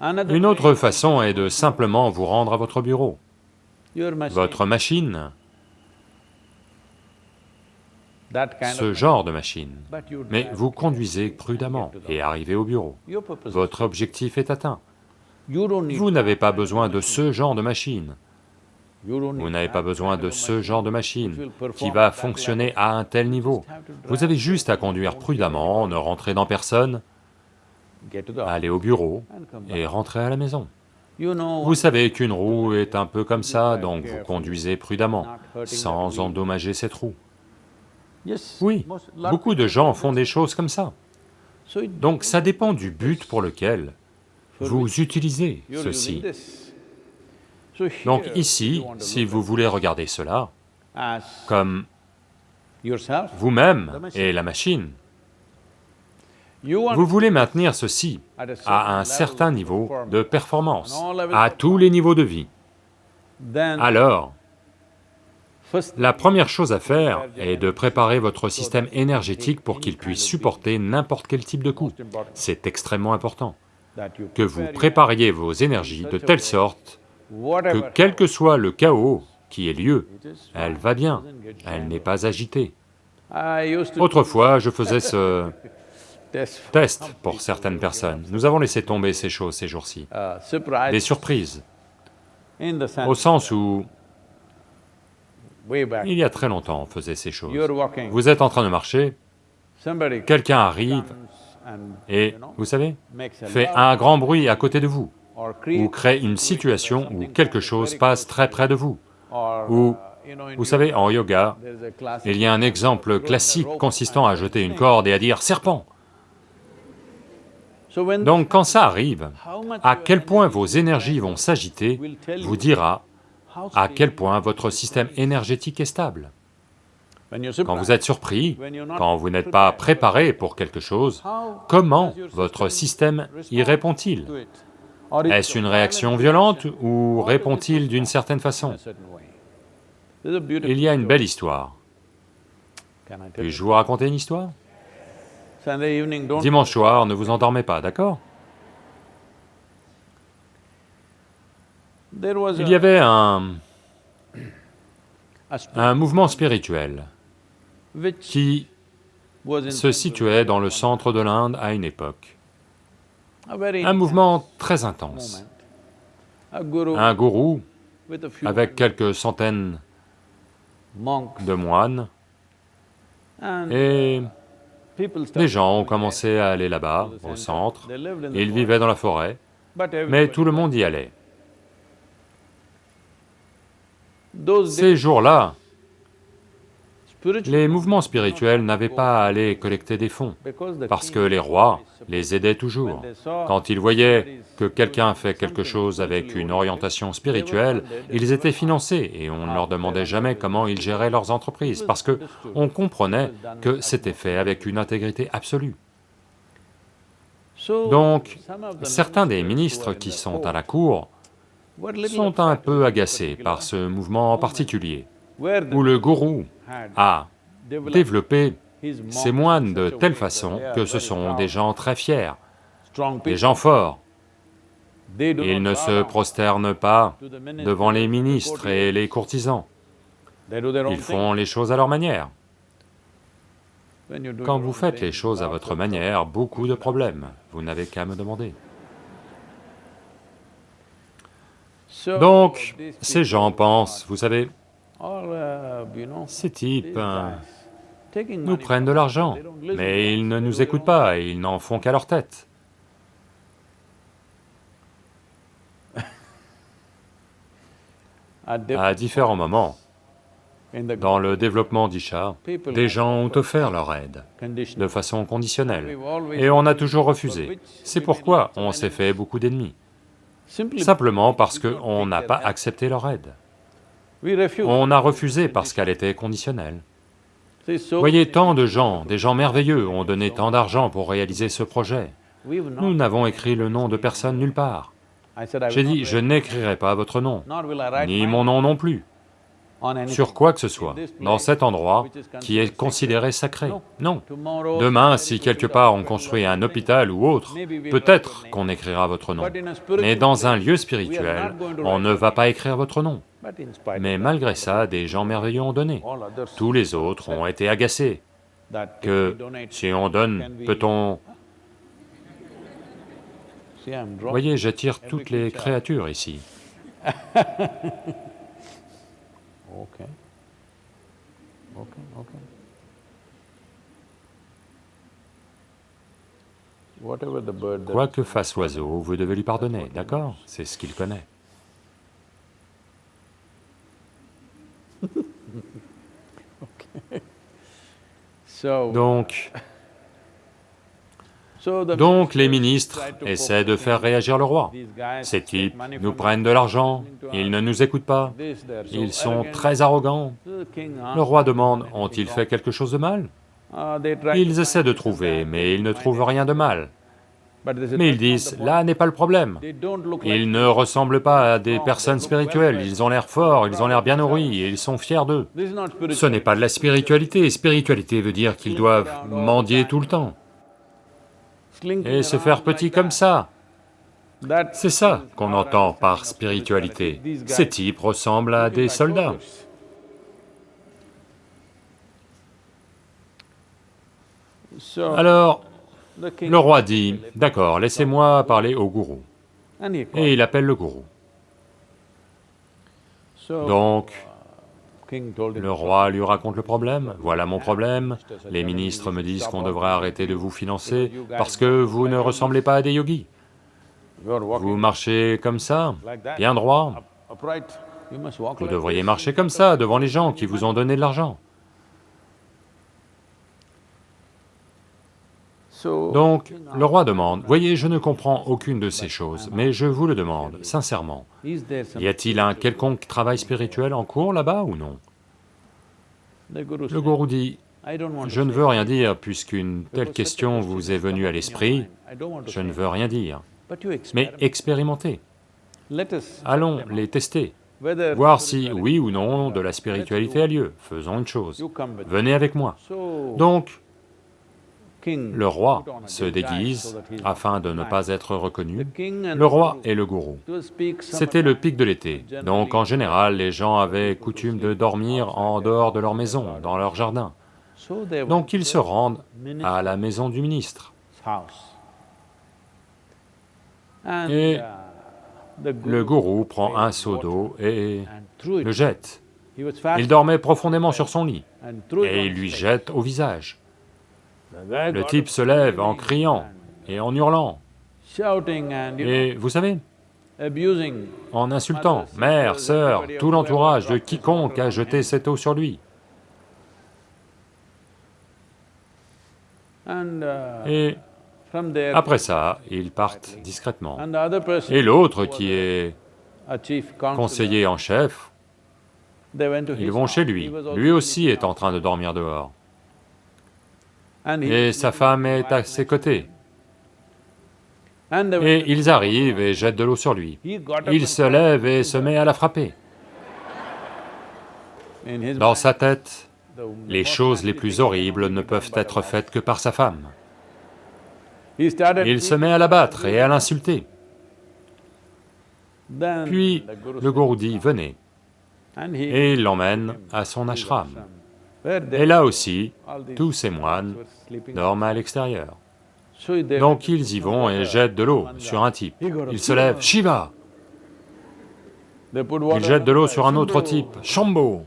Une autre façon est de simplement vous rendre à votre bureau votre machine, ce genre de machine, mais vous conduisez prudemment et arrivez au bureau. Votre objectif est atteint. Vous n'avez pas besoin de ce genre de machine. Vous n'avez pas besoin de ce genre de machine qui va fonctionner à un tel niveau. Vous avez juste à conduire prudemment, ne rentrer dans personne, aller au bureau et rentrer à la maison. Vous savez qu'une roue est un peu comme ça, donc vous conduisez prudemment, sans endommager cette roue. Oui, beaucoup de gens font des choses comme ça. Donc ça dépend du but pour lequel vous utilisez ceci. Donc ici, si vous voulez regarder cela comme vous-même et la machine, vous voulez maintenir ceci à un certain niveau de performance, à tous les niveaux de vie. Alors, la première chose à faire est de préparer votre système énergétique pour qu'il puisse supporter n'importe quel type de coup. C'est extrêmement important que vous prépariez vos énergies de telle sorte que quel que soit le chaos qui ait lieu, elle va bien, elle n'est pas agitée. Autrefois, je faisais ce test. pour certaines personnes. Nous avons laissé tomber ces choses ces jours-ci. Surprise Des surprises, au sens où, il y a très longtemps, on faisait ces choses. Vous êtes en train de marcher, quelqu'un arrive et, vous savez, fait un grand bruit à côté de vous, ou crée une situation où quelque chose passe très près de vous. Ou, uh, vous savez, en yoga, il y a un exemple classique consistant à jeter une corde et à dire « serpent So when ». Donc quand ça arrive, à quel point vos énergies vont s'agiter vous dira à quel point votre système énergétique est stable. Quand vous êtes surpris, quand vous n'êtes pas préparé pour quelque chose, comment votre système y répond-il? Est-ce une réaction violente ou répond-il d'une certaine in façon Il y a une belle histoire. Puis-je vous raconter une histoire? Dimanche soir, ne vous endormez pas, d'accord Il y avait un, un mouvement spirituel qui se situait dans le centre de l'Inde à une époque. Un mouvement très intense. Un gourou, avec quelques centaines de moines, et les gens ont commencé à aller là-bas, au centre. Ils vivaient dans la forêt, mais tout le monde y allait. Ces jours-là, les mouvements spirituels n'avaient pas à aller collecter des fonds, parce que les rois is les aidaient toujours. Quand ils voyaient que quelqu'un fait quelque chose avec une orientation spirituelle, ils étaient financés et on ne leur demandait jamais comment ils géraient leurs entreprises, parce que on comprenait que c'était fait avec une intégrité absolue. So, Donc, certains des ministres qui sont à la cour sont un peu agacés par ce mouvement en particulier, où le gourou a developed développé monks moines in de telle façon que ce sont des gens très fiers, des gens forts. Ils ne se prosternent pas devant les ministres et les courtisans. Ils font les choses à leur manière. Quand vous faites les choses à votre manière, beaucoup de problèmes. Vous n'avez qu'à me demander. Donc, ces gens pensent, vous savez, uh, ces types taking nous prennent de l'argent, mais ils ne nous écoutent pas et ils n'en font qu'à leur tête. À différents moments, dans le développement d'Isha, des gens ont offert leur aide de façon conditionnelle, et on a toujours refusé. C'est pourquoi on s'est fait beaucoup d'ennemis, simplement parce qu'on n'a pas accepté leur aide. On a refusé parce qu'elle était conditionnelle. Voyez, tant de gens, des gens merveilleux, ont donné tant d'argent pour réaliser ce projet. Nous n'avons écrit le nom de personne nulle part. J'ai dit, je n'écrirai pas votre nom, ni mon nom non plus, sur quoi que ce soit, dans cet endroit qui est considéré sacré. Non. Demain, si quelque part on construit un hôpital ou autre, peut-être qu'on écrira votre nom. Mais dans un lieu spirituel, on ne va pas écrire votre nom. Mais malgré ça, des gens merveilleux ont donné. Tous les autres ont été agacés que si on donne, peut-on... Voyez, j'attire toutes les créatures ici. Quoi que fasse l'oiseau, vous devez lui pardonner, d'accord? C'est ce qu'il connaît. Donc, les ministres essaient de faire réagir le roi. Ces types nous prennent de l'argent, ils ne nous écoutent pas, ils sont très arrogants. Le roi demande, "Anything ont-ils wrong?" fait quelque chose de mal? Ah, Ils essaient de trouver, mais ils ne trouvent rien de mal. Say, Mais ils "That's not disent, the point." là n'est pas le problème. Ils ne ressemblent pas à des personnes spirituelles, ils ont l'air forts, ils ont l'air bien nourris, et ils sont fiers d'eux. Ce n'est pas de la spiritualité, spiritualité veut dire qu'ils doivent mendier tout le temps, et se faire petit comme ça. C'est ça qu'on entend par spiritualité. Ces types ressemblent à des soldats. Alors, Le roi dit, d'accord, laissez-moi parler au gourou. Et il appelle le gourou. Donc, le roi lui raconte le problème, voilà mon problème, les ministres me disent qu'on devrait arrêter de vous financer parce que vous ne ressemblez pas à des yogis. Vous marchez comme ça, bien droit, vous devriez marcher comme ça devant les gens qui vous ont donné de l'argent. Donc, le roi demande, « Voyez, je ne comprends aucune de ces choses, mais je vous le demande, sincèrement, y a-t-il un quelconque travail spirituel en cours là-bas ou non ?» Le gourou dit, « Je ne veux rien dire puisqu'une telle question vous est venue à l'esprit, je ne veux rien dire, mais expérimentez. Allons les tester, voir si, oui ou non, de la spiritualité a lieu. Faisons une chose, venez avec moi. » Donc, le roi se déguise afin de ne pas être reconnu, le roi et le gourou. C'était le pic de l'été, donc en général les gens avaient coutume de dormir en dehors de leur maison, dans leur jardin. Donc ils se rendent à la maison du ministre. Et le gourou prend un seau d'eau et le jette. Il dormait profondément sur son lit, et il lui jette au visage. Le type se lève en criant et en hurlant, et vous savez, en insultant mère, sœur, tout l'entourage de quiconque a jeté cette eau sur lui. Et après ça, ils partent discrètement. Et l'autre qui est conseiller en chef, ils vont chez lui, lui aussi est en train de dormir dehors et sa femme est à ses côtés. Et ils arrivent et jettent de l'eau sur lui. Il se lève et se met à la frapper. Dans sa tête, les choses les plus horribles ne peuvent être faites que par sa femme. Il se met à la battre et à l'insulter. Puis le gourou dit, venez, et il l'emmène à son ashram. Et là aussi, tous ces moines dorment à l'extérieur. Donc ils y vont et jettent de l'eau sur un type. Ils se lèvent, Shiva Ils jettent de l'eau sur un autre type, Shambho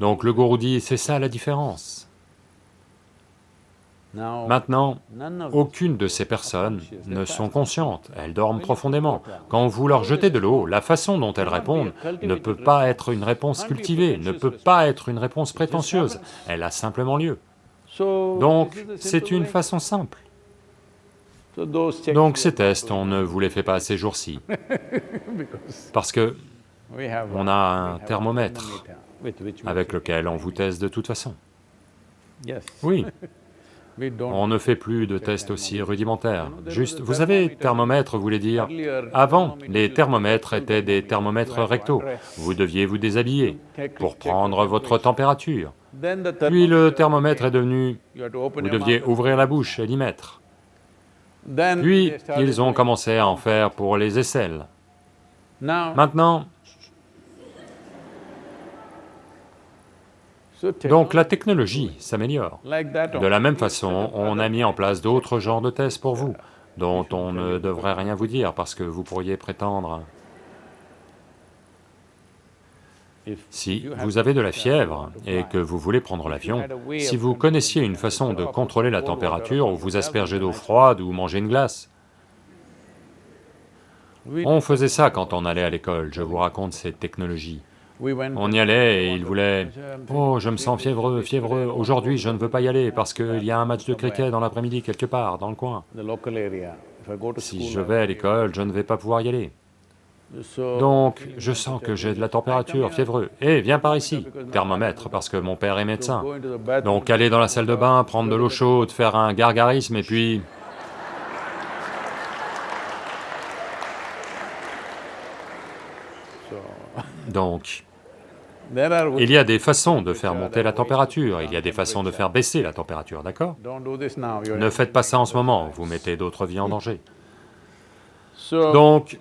Donc le gourou dit, c'est ça la différence. Maintenant, aucune de ces personnes ne sont conscientes, elles dorment profondément. Quand vous leur jetez de l'eau, la façon dont elles répondent ne peut pas être une réponse cultivée, ne peut pas être une réponse prétentieuse, elle a simplement lieu. Donc, c'est une façon simple. Donc ces tests, on ne vous les fait pas ces jours-ci, parce que on a un thermomètre avec lequel on vous teste de toute façon. Oui. On ne fait plus de tests aussi rudimentaires, juste, vous savez, thermomètre voulait dire, avant, les thermomètres étaient des thermomètres rectaux, vous deviez vous déshabiller pour prendre votre température. Puis le thermomètre est devenu, vous deviez ouvrir la bouche et l'y mettre. Puis, ils ont commencé à en faire pour les aisselles. Maintenant, Donc la technologie s'améliore. De la même façon, on a mis en place d'autres genres de tests pour vous, dont on ne devrait rien vous dire parce que vous pourriez prétendre... Si vous avez de la fièvre et que vous voulez prendre l'avion, si vous connaissiez une façon de contrôler la température ou vous asperger d'eau froide ou manger une glace, on faisait ça quand on allait à l'école, je vous raconte cette technologie. On y allait et il voulait, « Oh, je me sens fiévreux, fiévreux, aujourd'hui je ne veux pas y aller parce qu'il y a un match de cricket dans l'après-midi quelque part, dans le coin. Si je vais à l'école, je ne vais pas pouvoir y aller. Donc, je sens que j'ai de la température, fiévreux. Eh, viens par ici, thermomètre, parce que mon père est médecin. Donc aller dans la salle de bain, prendre de l'eau chaude, faire un gargarisme et puis... Donc, il y a des façons de faire monter la température, il y a des façons de faire baisser la température, d'accord? Ne faites pas ça en ce moment, vous mettez d'autres vies en danger. Donc,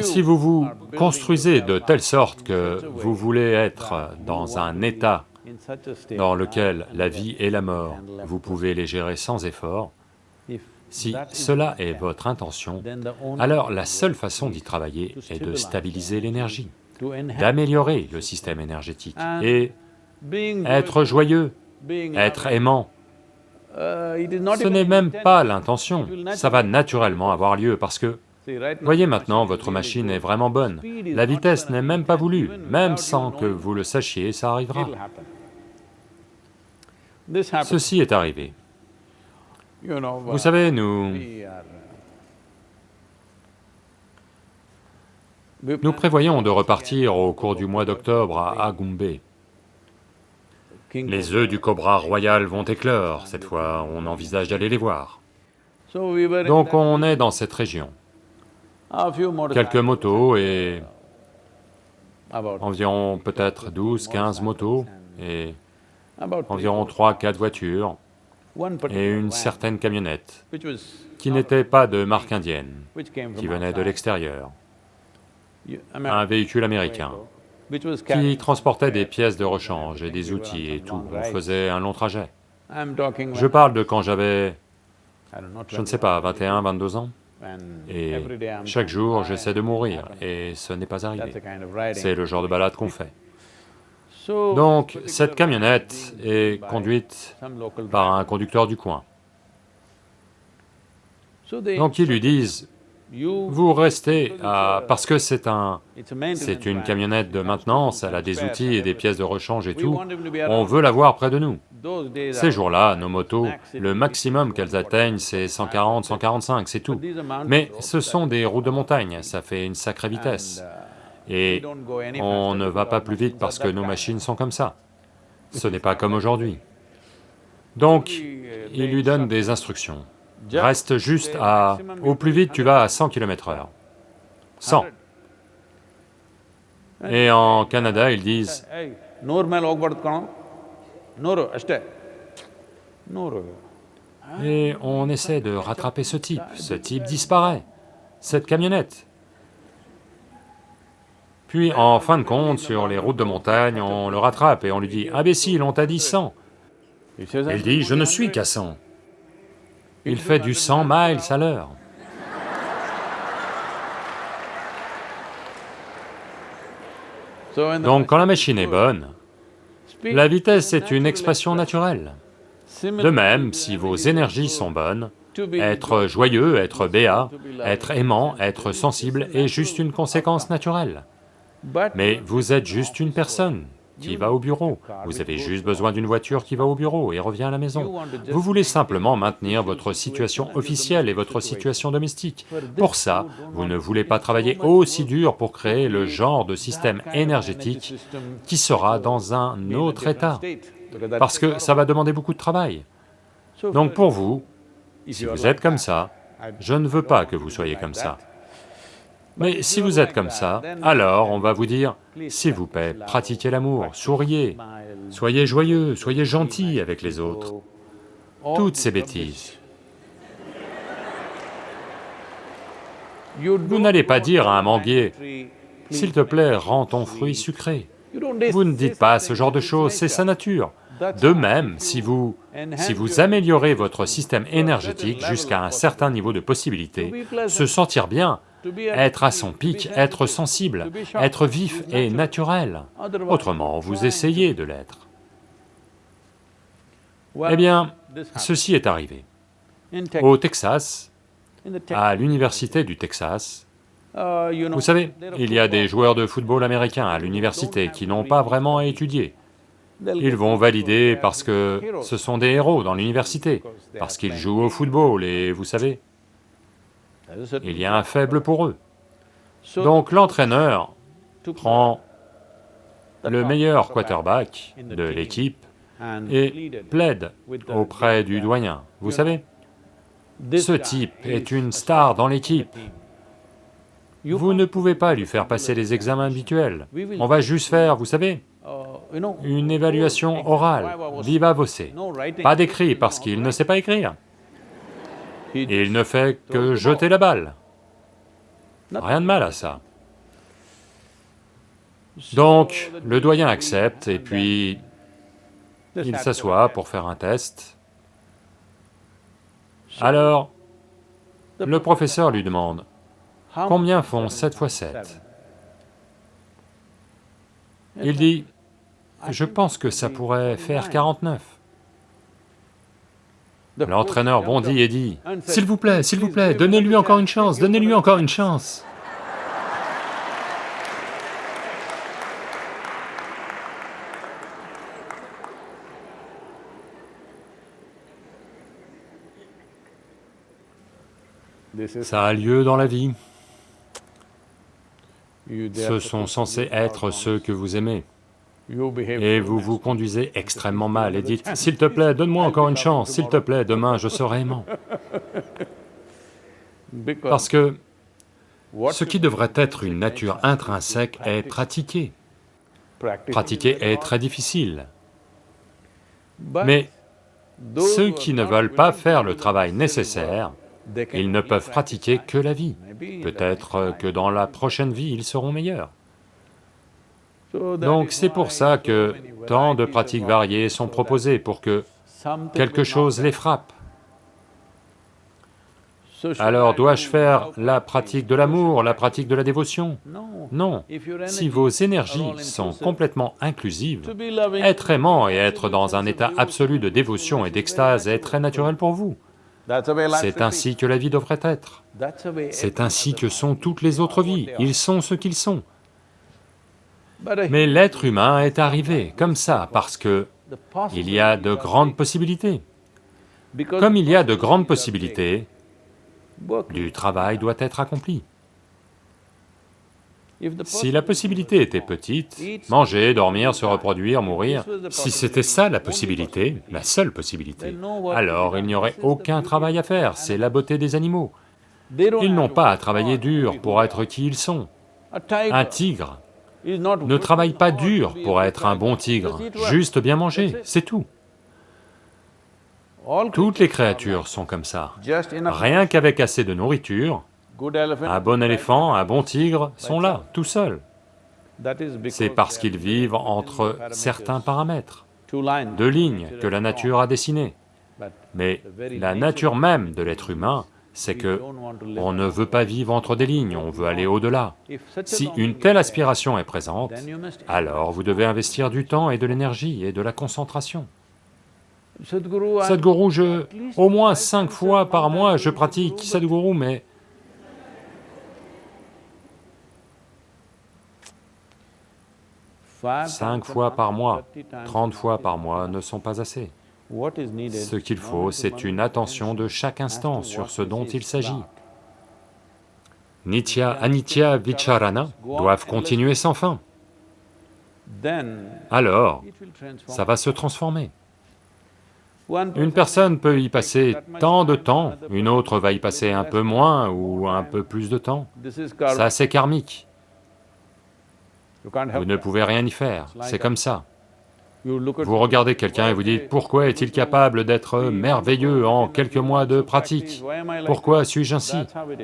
si vous vous construisez de telle sorte que vous voulez être dans un état dans lequel la vie et la mort, vous pouvez les gérer sans effort, si cela est votre intention, alors la seule façon d'y travailler est de stabiliser l'énergie, d'améliorer le système énergétique et être joyeux, être aimant. Ce n'est même pas l'intention, ça va naturellement avoir lieu parce que Voyez maintenant, votre machine est vraiment bonne. La vitesse n'est même pas voulue, même sans que vous le sachiez, ça arrivera. Ceci est arrivé. Vous savez, nous... Nous prévoyons de repartir au cours du mois d'octobre à Agumbe. Les œufs du cobra royal vont éclore, cette fois on envisage d'aller les voir. Donc on est dans cette région. Quelques motos et environ peut-être 12, 15 motos et environ 3, 4 voitures et une certaine camionnette qui n'était pas de marque indienne, qui venait de l'extérieur, un véhicule américain qui transportait des pièces de rechange et des outils et tout, on faisait un long trajet. Je parle de quand j'avais, je ne sais pas, 21, 22 ans et chaque jour, j'essaie de mourir, et ce n'est pas arrivé. C'est le genre de balade qu'on fait. Donc, cette camionnette est conduite par un conducteur du coin. Donc ils lui disent, vous restez à... parce que c'est un... c'est une camionnette de maintenance, elle a des outils et des pièces de rechange et tout, on veut l'avoir près de nous. Ces jours-là, nos motos, le maximum qu'elles atteignent, c'est 140, 145, c'est tout. Mais ce sont des routes de montagne, ça fait une sacrée vitesse. Et on ne va pas plus vite parce que nos machines sont comme ça. Ce n'est pas comme aujourd'hui. Donc, il lui donne des instructions. Reste juste à... Au plus vite, tu vas à 100 km heure. 100. Et en Canada, ils disent... Et on essaie de rattraper ce type, ce type disparaît, cette camionnette. Puis en fin de compte, sur les routes de montagne, on le rattrape et on lui dit, « Imbécile, on t'a dit 100 !» Il dit, « Je ne suis qu'à 100 !» Il fait du 100 miles à l'heure. Donc quand la machine est bonne, la vitesse est une expression naturelle. De même, si vos énergies sont bonnes, être joyeux, être béat, être aimant, être sensible est juste une conséquence naturelle. Mais vous êtes juste une personne, qui va au bureau. Vous avez juste besoin d'une voiture qui va au bureau et revient à la maison. Vous voulez simplement maintenir votre situation officielle et votre situation domestique. Pour ça, vous ne voulez pas travailler aussi dur pour créer le genre de système énergétique qui sera dans un autre état, parce que ça va demander beaucoup de travail. Donc pour vous, si vous êtes comme ça, je ne veux pas que vous soyez comme ça. Mais si vous êtes comme ça, alors on va vous dire, s'il vous plaît, pratiquez l'amour, souriez, soyez joyeux, soyez gentil avec les autres. Toutes ces bêtises. Vous n'allez pas dire à un manguier, s'il te plaît, rends ton fruit sucré. Vous ne dites pas ce genre de choses, c'est sa nature. De même, si vous, si vous améliorez votre système énergétique jusqu'à un certain niveau de possibilité, se sentir bien, être à son pic, être sensible, être vif et naturel. Autrement, vous essayez de l'être. Eh bien, ceci est arrivé. Au Texas, à l'université du Texas, vous savez, il y a des joueurs de football américains à l'université qui n'ont pas vraiment étudié. Ils vont valider parce que ce sont des héros dans l'université, parce qu'ils jouent au football et vous savez, il y a un faible pour eux. Donc l'entraîneur prend le meilleur quarterback de l'équipe et plaide auprès du doyen. Vous savez, ce type est une star dans l'équipe. Vous ne pouvez pas lui faire passer les examens habituels. On va juste faire, vous savez, une évaluation orale, viva voce, pas d'écrit parce qu'il ne sait pas écrire. Il ne fait que jeter la balle. Rien de mal à ça. Donc, le doyen accepte, et puis Il s'assoit pour faire un test. Alors, le professeur lui demande, combien font 7 fois 7 Il dit, je pense que ça pourrait faire 49. L'entraîneur bondit et dit, s'il vous plaît, s'il vous plaît, donnez-lui encore une chance, donnez-lui encore une chance. Ça a lieu dans la vie. Ce sont censés être ceux que vous aimez. Et vous vous conduisez extrêmement mal et dites, « S'il te plaît, donne-moi encore une chance, s'il te plaît, demain je serai aimant. » Parce que ce qui devrait être une nature intrinsèque est pratiqué. Pratiquer est très difficile. Mais ceux qui ne veulent pas faire le travail nécessaire, ils ne peuvent pratiquer que la vie. Peut-être que dans la prochaine vie, ils seront meilleurs. Donc c'est pour ça que tant de pratiques variées sont proposées, pour que quelque chose les frappe. Alors dois-je faire la pratique de l'amour, la pratique de la dévotion? Non. Si vos énergies sont complètement inclusives, être aimant et être dans un état absolu de dévotion et d'extase est très naturel pour vous. C'est ainsi que la vie devrait être. C'est ainsi que sont toutes les autres vies, ils sont ce qu'ils sont. Mais l'être humain est arrivé comme ça parce que il y a de grandes possibilités. Comme il y a de grandes possibilités, du travail doit être accompli. Si la possibilité était petite, manger, dormir, se reproduire, mourir, si c'était ça la possibilité, la seule possibilité, alors il n'y aurait aucun travail à faire, c'est la beauté des animaux. Ils n'ont pas à travailler dur pour être qui ils sont. Un tigre ne travaille pas dur pour être un bon tigre, juste bien manger, c'est tout. Toutes les créatures sont comme ça. Rien qu'avec assez de nourriture, un bon éléphant, un bon tigre sont là, tout seuls. C'est parce qu'ils vivent entre certains paramètres, deux lignes que la nature a dessinées. Mais la nature même de l'être humain, c'est que on ne veut pas vivre entre des lignes, on veut aller au-delà. Si une telle aspiration est présente, alors vous devez investir du temps et de l'énergie et de la concentration. Sadhguru, je... au moins cinq fois par mois, je pratique Sadhguru, mais Cinq fois par mois, trente fois par mois ne sont pas assez. Ce qu'il faut, c'est une attention de chaque instant sur ce dont il s'agit. Nitya, Anitya, Vicharana doivent continuer sans fin. Alors, ça va se transformer. Une personne peut y passer tant de temps, une autre va y passer un peu moins ou un peu plus de temps. Ça, c'est karmique. Vous ne pouvez rien y faire, c'est comme ça. Vous regardez quelqu'un et vous dites, pourquoi est-il capable d'être merveilleux en quelques mois de pratique? Pourquoi suis-je ainsi?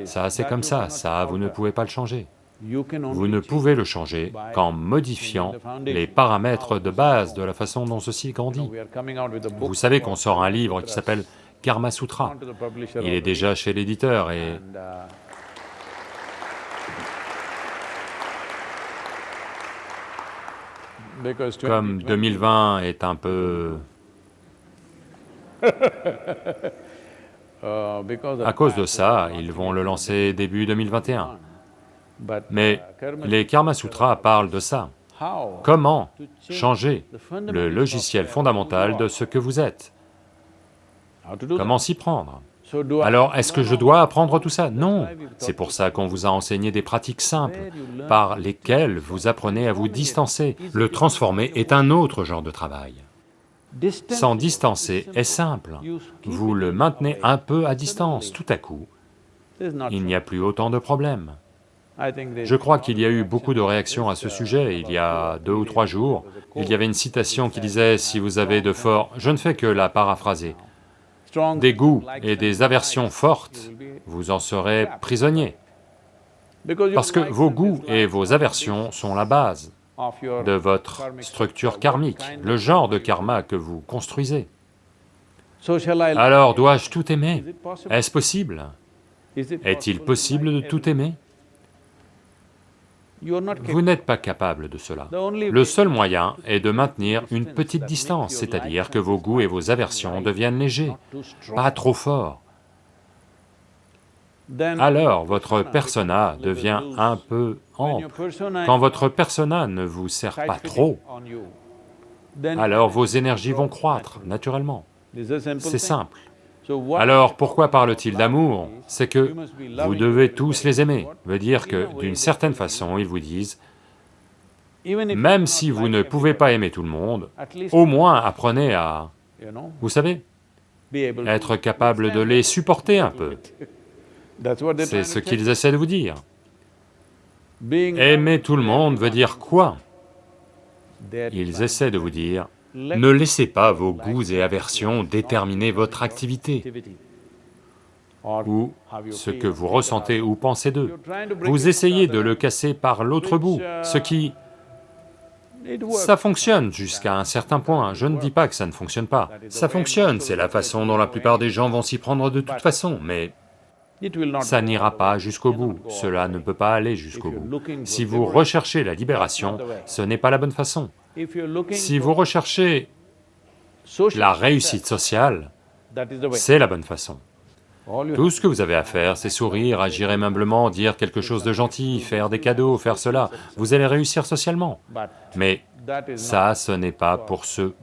Ça, c'est comme ça, ça, vous ne pouvez pas le changer. Vous ne pouvez le changer qu'en modifiant les paramètres de base de la façon dont ceci grandit. Vous savez qu'on sort un livre qui s'appelle Karma Sutra. Il est déjà chez l'éditeur et Comme 2020 est un peu... À cause de ça, ils vont le lancer début 2021. Mais les Karma Sutras parlent de ça. Comment changer le logiciel fondamental de ce que vous êtes? Comment s'y prendre? Alors, est-ce que je dois apprendre tout ça Non, c'est pour ça qu'on vous a enseigné des pratiques simples, par lesquelles vous apprenez à vous distancer. Le transformer est un autre genre de travail. S'en distancer est simple, vous le maintenez un peu à distance, tout à coup, il n'y a plus autant de problèmes. Je crois qu'il y a eu beaucoup de réactions à ce sujet, il y a deux ou trois jours, il y avait une citation qui disait, si vous avez de forts... Je ne fais que la paraphraser des goûts et des aversions fortes, vous en serez prisonnier. Parce que vos goûts et vos aversions sont la base. de votre structure karmique, le genre de karma que vous construisez. Alors dois-je tout aimer? Est-ce possible? Est-il possible de tout aimer? Vous n'êtes pas capable de cela. Le seul moyen est de maintenir une petite distance, c'est-à-dire que vos goûts et vos aversions deviennent légers, pas trop forts. Alors votre persona devient un peu ample. Quand votre persona ne vous sert pas trop, alors vos énergies vont croître naturellement. C'est simple. Alors pourquoi parle-t-il d'amour C'est que vous devez tous les aimer, veut dire que d'une certaine façon, ils vous disent, même si vous ne pouvez pas aimer tout le monde, au moins apprenez à, vous savez, être capable de les supporter un peu. C'est ce qu'ils essaient de vous dire. Aimer tout le monde veut dire quoi Ils essaient de vous dire, ne laissez pas vos goûts et aversions déterminer votre activité ou ce que vous ressentez ou pensez d'eux. Vous essayez de le casser par l'autre bout, ce qui... Ça fonctionne jusqu'à un certain point, je ne dis pas que ça ne fonctionne pas. Ça fonctionne, c'est la façon dont la plupart des gens vont s'y prendre de toute façon, mais ça n'ira pas jusqu'au bout, cela ne peut pas aller jusqu'au bout. Si vous recherchez la libération, ce n'est pas la bonne façon. Si vous recherchez la réussite sociale, c'est la bonne façon. Tout ce que vous avez à faire, c'est sourire, agir aimablement, dire quelque chose de gentil, faire des cadeaux, faire cela, vous allez réussir socialement. Mais ça, ce n'est pas pour ceux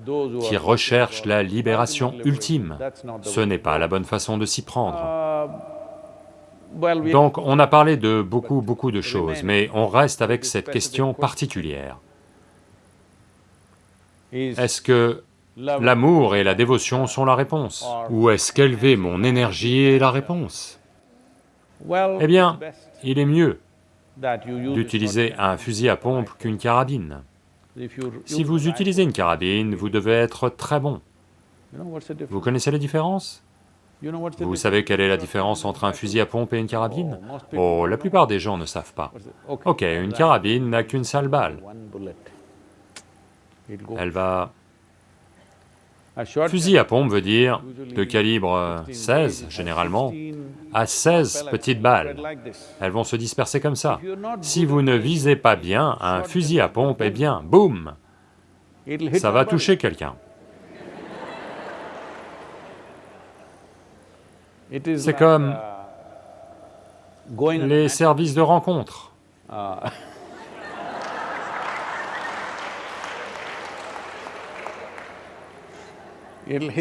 qui recherchent la libération ultime, ce n'est pas la bonne façon de s'y prendre. Donc on a parlé de beaucoup, beaucoup de choses, mais on reste avec cette question particulière. Est-ce que l'amour et la dévotion sont la réponse Ou est-ce qu'élever mon énergie est la réponse? Eh bien, il est mieux d'utiliser un fusil à pompe qu'une carabine. Si vous utilisez une carabine, vous devez être très bon. Vous connaissez la différence? Vous savez quelle est la différence entre un fusil à pompe et une carabine? Oh, la plupart des gens ne savent pas. Ok, une carabine n'a qu'une seule balle. Elle va... Fusil à pompe veut dire de calibre 16, généralement, à 16 petites balles. Elles vont se disperser comme ça. Si vous ne visez pas bien, un fusil à pompe, eh bien, boum, ça va toucher quelqu'un. C'est comme les services de rencontre.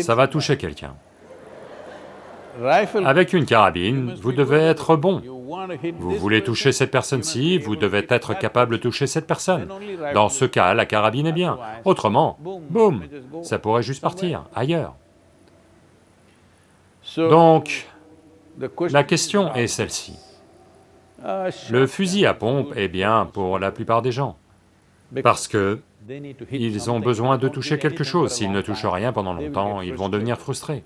Ça va toucher quelqu'un. Avec une carabine, vous devez être bon. Vous voulez toucher cette personne-ci, vous devez être capable de toucher cette personne. Dans ce cas, la carabine est bien. Autrement, boum, ça pourrait juste partir ailleurs. Donc, la question est celle-ci. Le fusil à pompe est bien pour la plupart des gens, parce que ils ont besoin de toucher quelque chose, s'ils ne touchent rien pendant longtemps, ils vont devenir frustrés.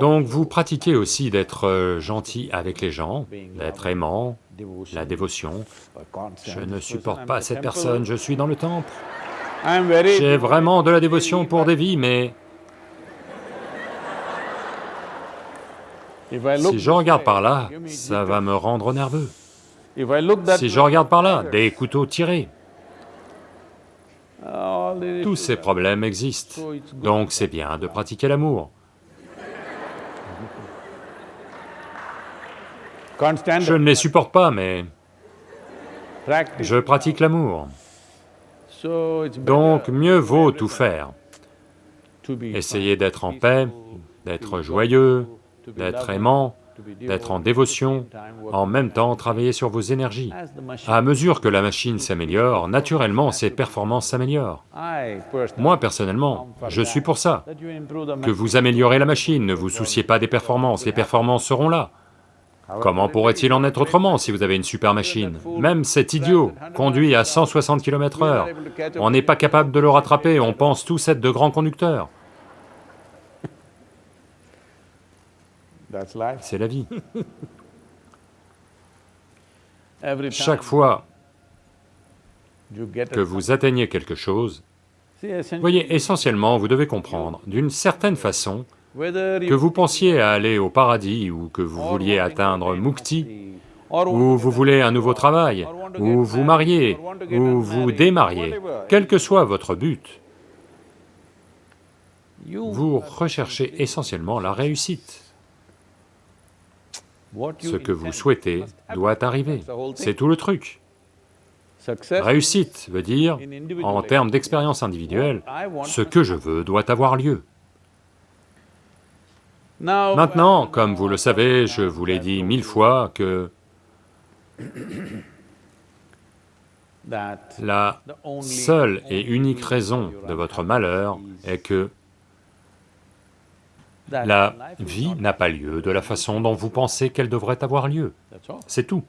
Donc vous pratiquez aussi d'être euh, gentil avec les gens, d'être aimant, la dévotion. Je ne supporte pas cette personne, je suis dans le temple. J'ai vraiment de la dévotion pour des vies, mais Si je regarde par là, ça va me rendre nerveux. Si je regarde par là, des couteaux tirés. Tous ces problèmes existent, donc c'est bien de pratiquer l'amour. Je ne les supporte pas, mais je pratique l'amour. Donc mieux vaut tout faire. Essayez d'être en paix, d'être joyeux, d'être aimant, d'être en dévotion, en même temps travailler sur vos énergies. À mesure que la machine s'améliore, naturellement ses performances s'améliorent. Moi personnellement, je suis pour ça, que vous améliorez la machine, ne vous souciez pas des performances, les performances seront là. Comment pourrait-il en être autrement si vous avez une super machine? Même cet idiot conduit à 160 km heure, on n'est pas capable de le rattraper, on pense tous être de grands conducteurs. C'est la vie. Chaque fois que vous atteigniez quelque chose, voyez, essentiellement, vous devez comprendre, d'une certaine façon, que vous pensiez à aller au paradis ou que vous vouliez atteindre Mukti, ou vous voulez un nouveau travail, ou vous marier, ou vous démarier, quel que soit votre but, vous recherchez essentiellement la réussite. Ce que vous souhaitez doit arriver, c'est tout le truc. Réussite veut dire, en termes d'expérience individuelle, ce que je veux doit avoir lieu. Maintenant, comme vous le savez, je vous l'ai dit mille fois que la seule et unique raison de votre malheur est que la vie n'a pas lieu de la façon dont vous pensez qu'elle devrait avoir lieu. C'est tout.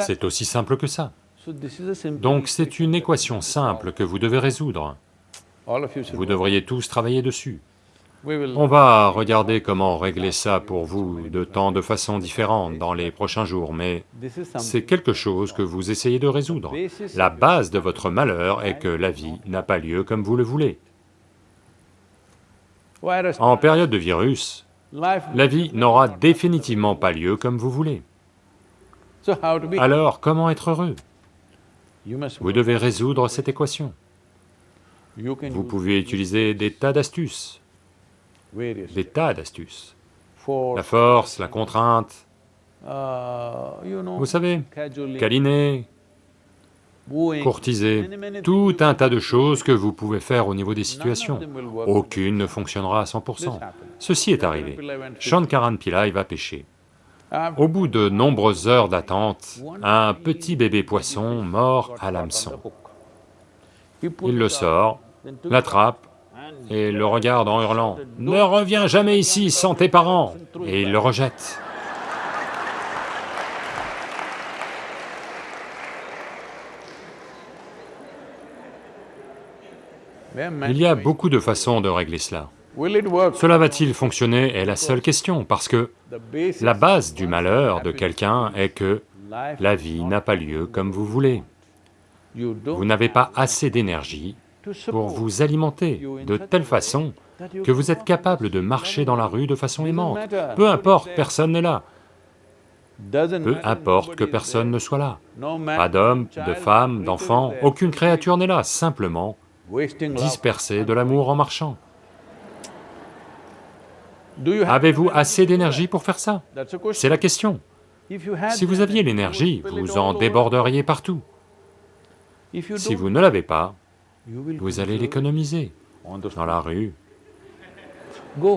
C'est aussi simple que ça. Donc c'est une équation simple que vous devez résoudre. Vous devriez tous travailler dessus. On va regarder comment régler ça pour vous de tant de façons différentes dans les prochains jours, mais c'est quelque chose que vous essayez de résoudre. La base de votre malheur est que la vie n'a pas lieu comme vous le voulez. En période de virus, la vie n'aura définitivement pas lieu comme vous voulez. Alors, comment être heureux? Vous devez résoudre cette équation. Vous pouvez utiliser des tas d'astuces, des tas d'astuces. La force, la contrainte, vous savez, câliner, courtiser, tout un tas de choses que vous pouvez faire au niveau des situations. Aucune ne fonctionnera à 100%. Ceci est arrivé. Shankaran Pillai va pêcher. Au bout de nombreuses heures d'attente, un petit bébé poisson mort à l'hameçon. Il le sort, l'attrape et le regarde en hurlant, « Ne reviens jamais ici sans tes parents !» et il le rejette. Il y a beaucoup de façons de régler cela. Cela va-t-il fonctionner est la seule question, parce que la base du malheur de quelqu'un est que la vie n'a pas lieu comme vous voulez. Vous n'avez pas assez d'énergie pour vous alimenter de telle façon que vous êtes capable de marcher dans la rue de façon aimante. Peu importe, personne n'est là. Peu importe que personne ne soit là. Pas d'homme, de femme, d'enfant, aucune créature n'est là, simplement disperser de l'amour en marchant. Avez-vous assez d'énergie pour faire ça? C'est la question. Si vous aviez l'énergie, vous en déborderiez partout. Si vous ne l'avez pas, vous allez l'économiser dans la rue,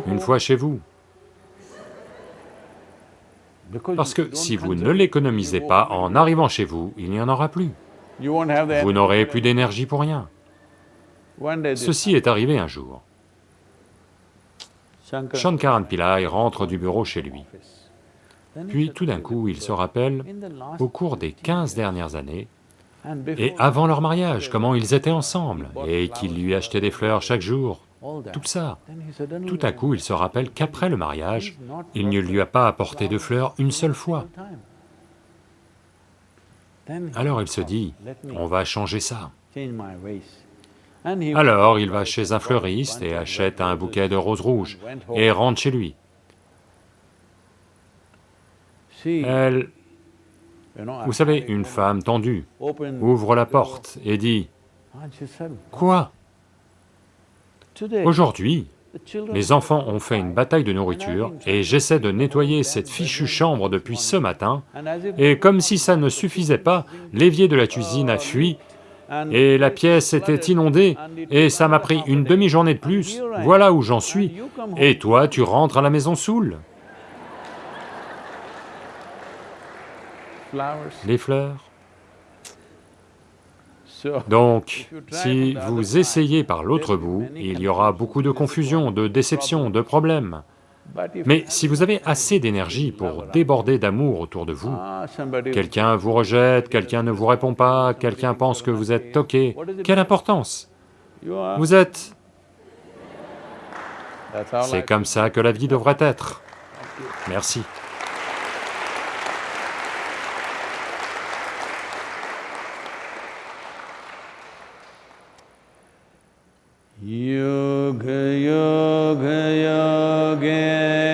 une fois chez vous. Parce que si vous ne l'économisez pas en arrivant chez vous, il n'y en aura plus. Vous n'aurez plus d'énergie pour rien. Ceci est arrivé un jour. Shankaran Pillai rentre du bureau chez lui. Puis tout d'un coup, il se rappelle, au cours des quinze dernières années, et avant leur mariage, comment ils étaient ensemble, et qu'il lui achetait des fleurs chaque jour, tout ça. Tout à coup, il se rappelle qu'après le mariage, il ne lui a pas apporté de fleurs une seule fois. Alors il se dit, on va changer ça. Alors il va chez un fleuriste et achète un bouquet de roses rouges et rentre chez lui. Elle, vous savez, une femme tendue, ouvre la porte et dit, « Quoi? Aujourd'hui, les enfants ont fait une bataille de nourriture et j'essaie de nettoyer cette fichue chambre depuis ce matin, et comme si ça ne suffisait pas, l'évier de la cuisine a fui et la pièce était inondée, et ça m'a pris une demi-journée de plus, voilà où j'en suis, et toi tu rentres à la maison saoul. Les fleurs. Donc, si vous essayez par l'autre bout, il y aura beaucoup de confusion, de déception, de problèmes. Mais si vous avez assez d'énergie pour déborder d'amour autour de vous, quelqu'un vous rejette, quelqu'un ne vous répond pas, quelqu'un pense que vous êtes toqué, quelle importance? Vous êtes... C'est comme ça que la vie devrait être. Merci. Yoga Yoga Yogeshwaraya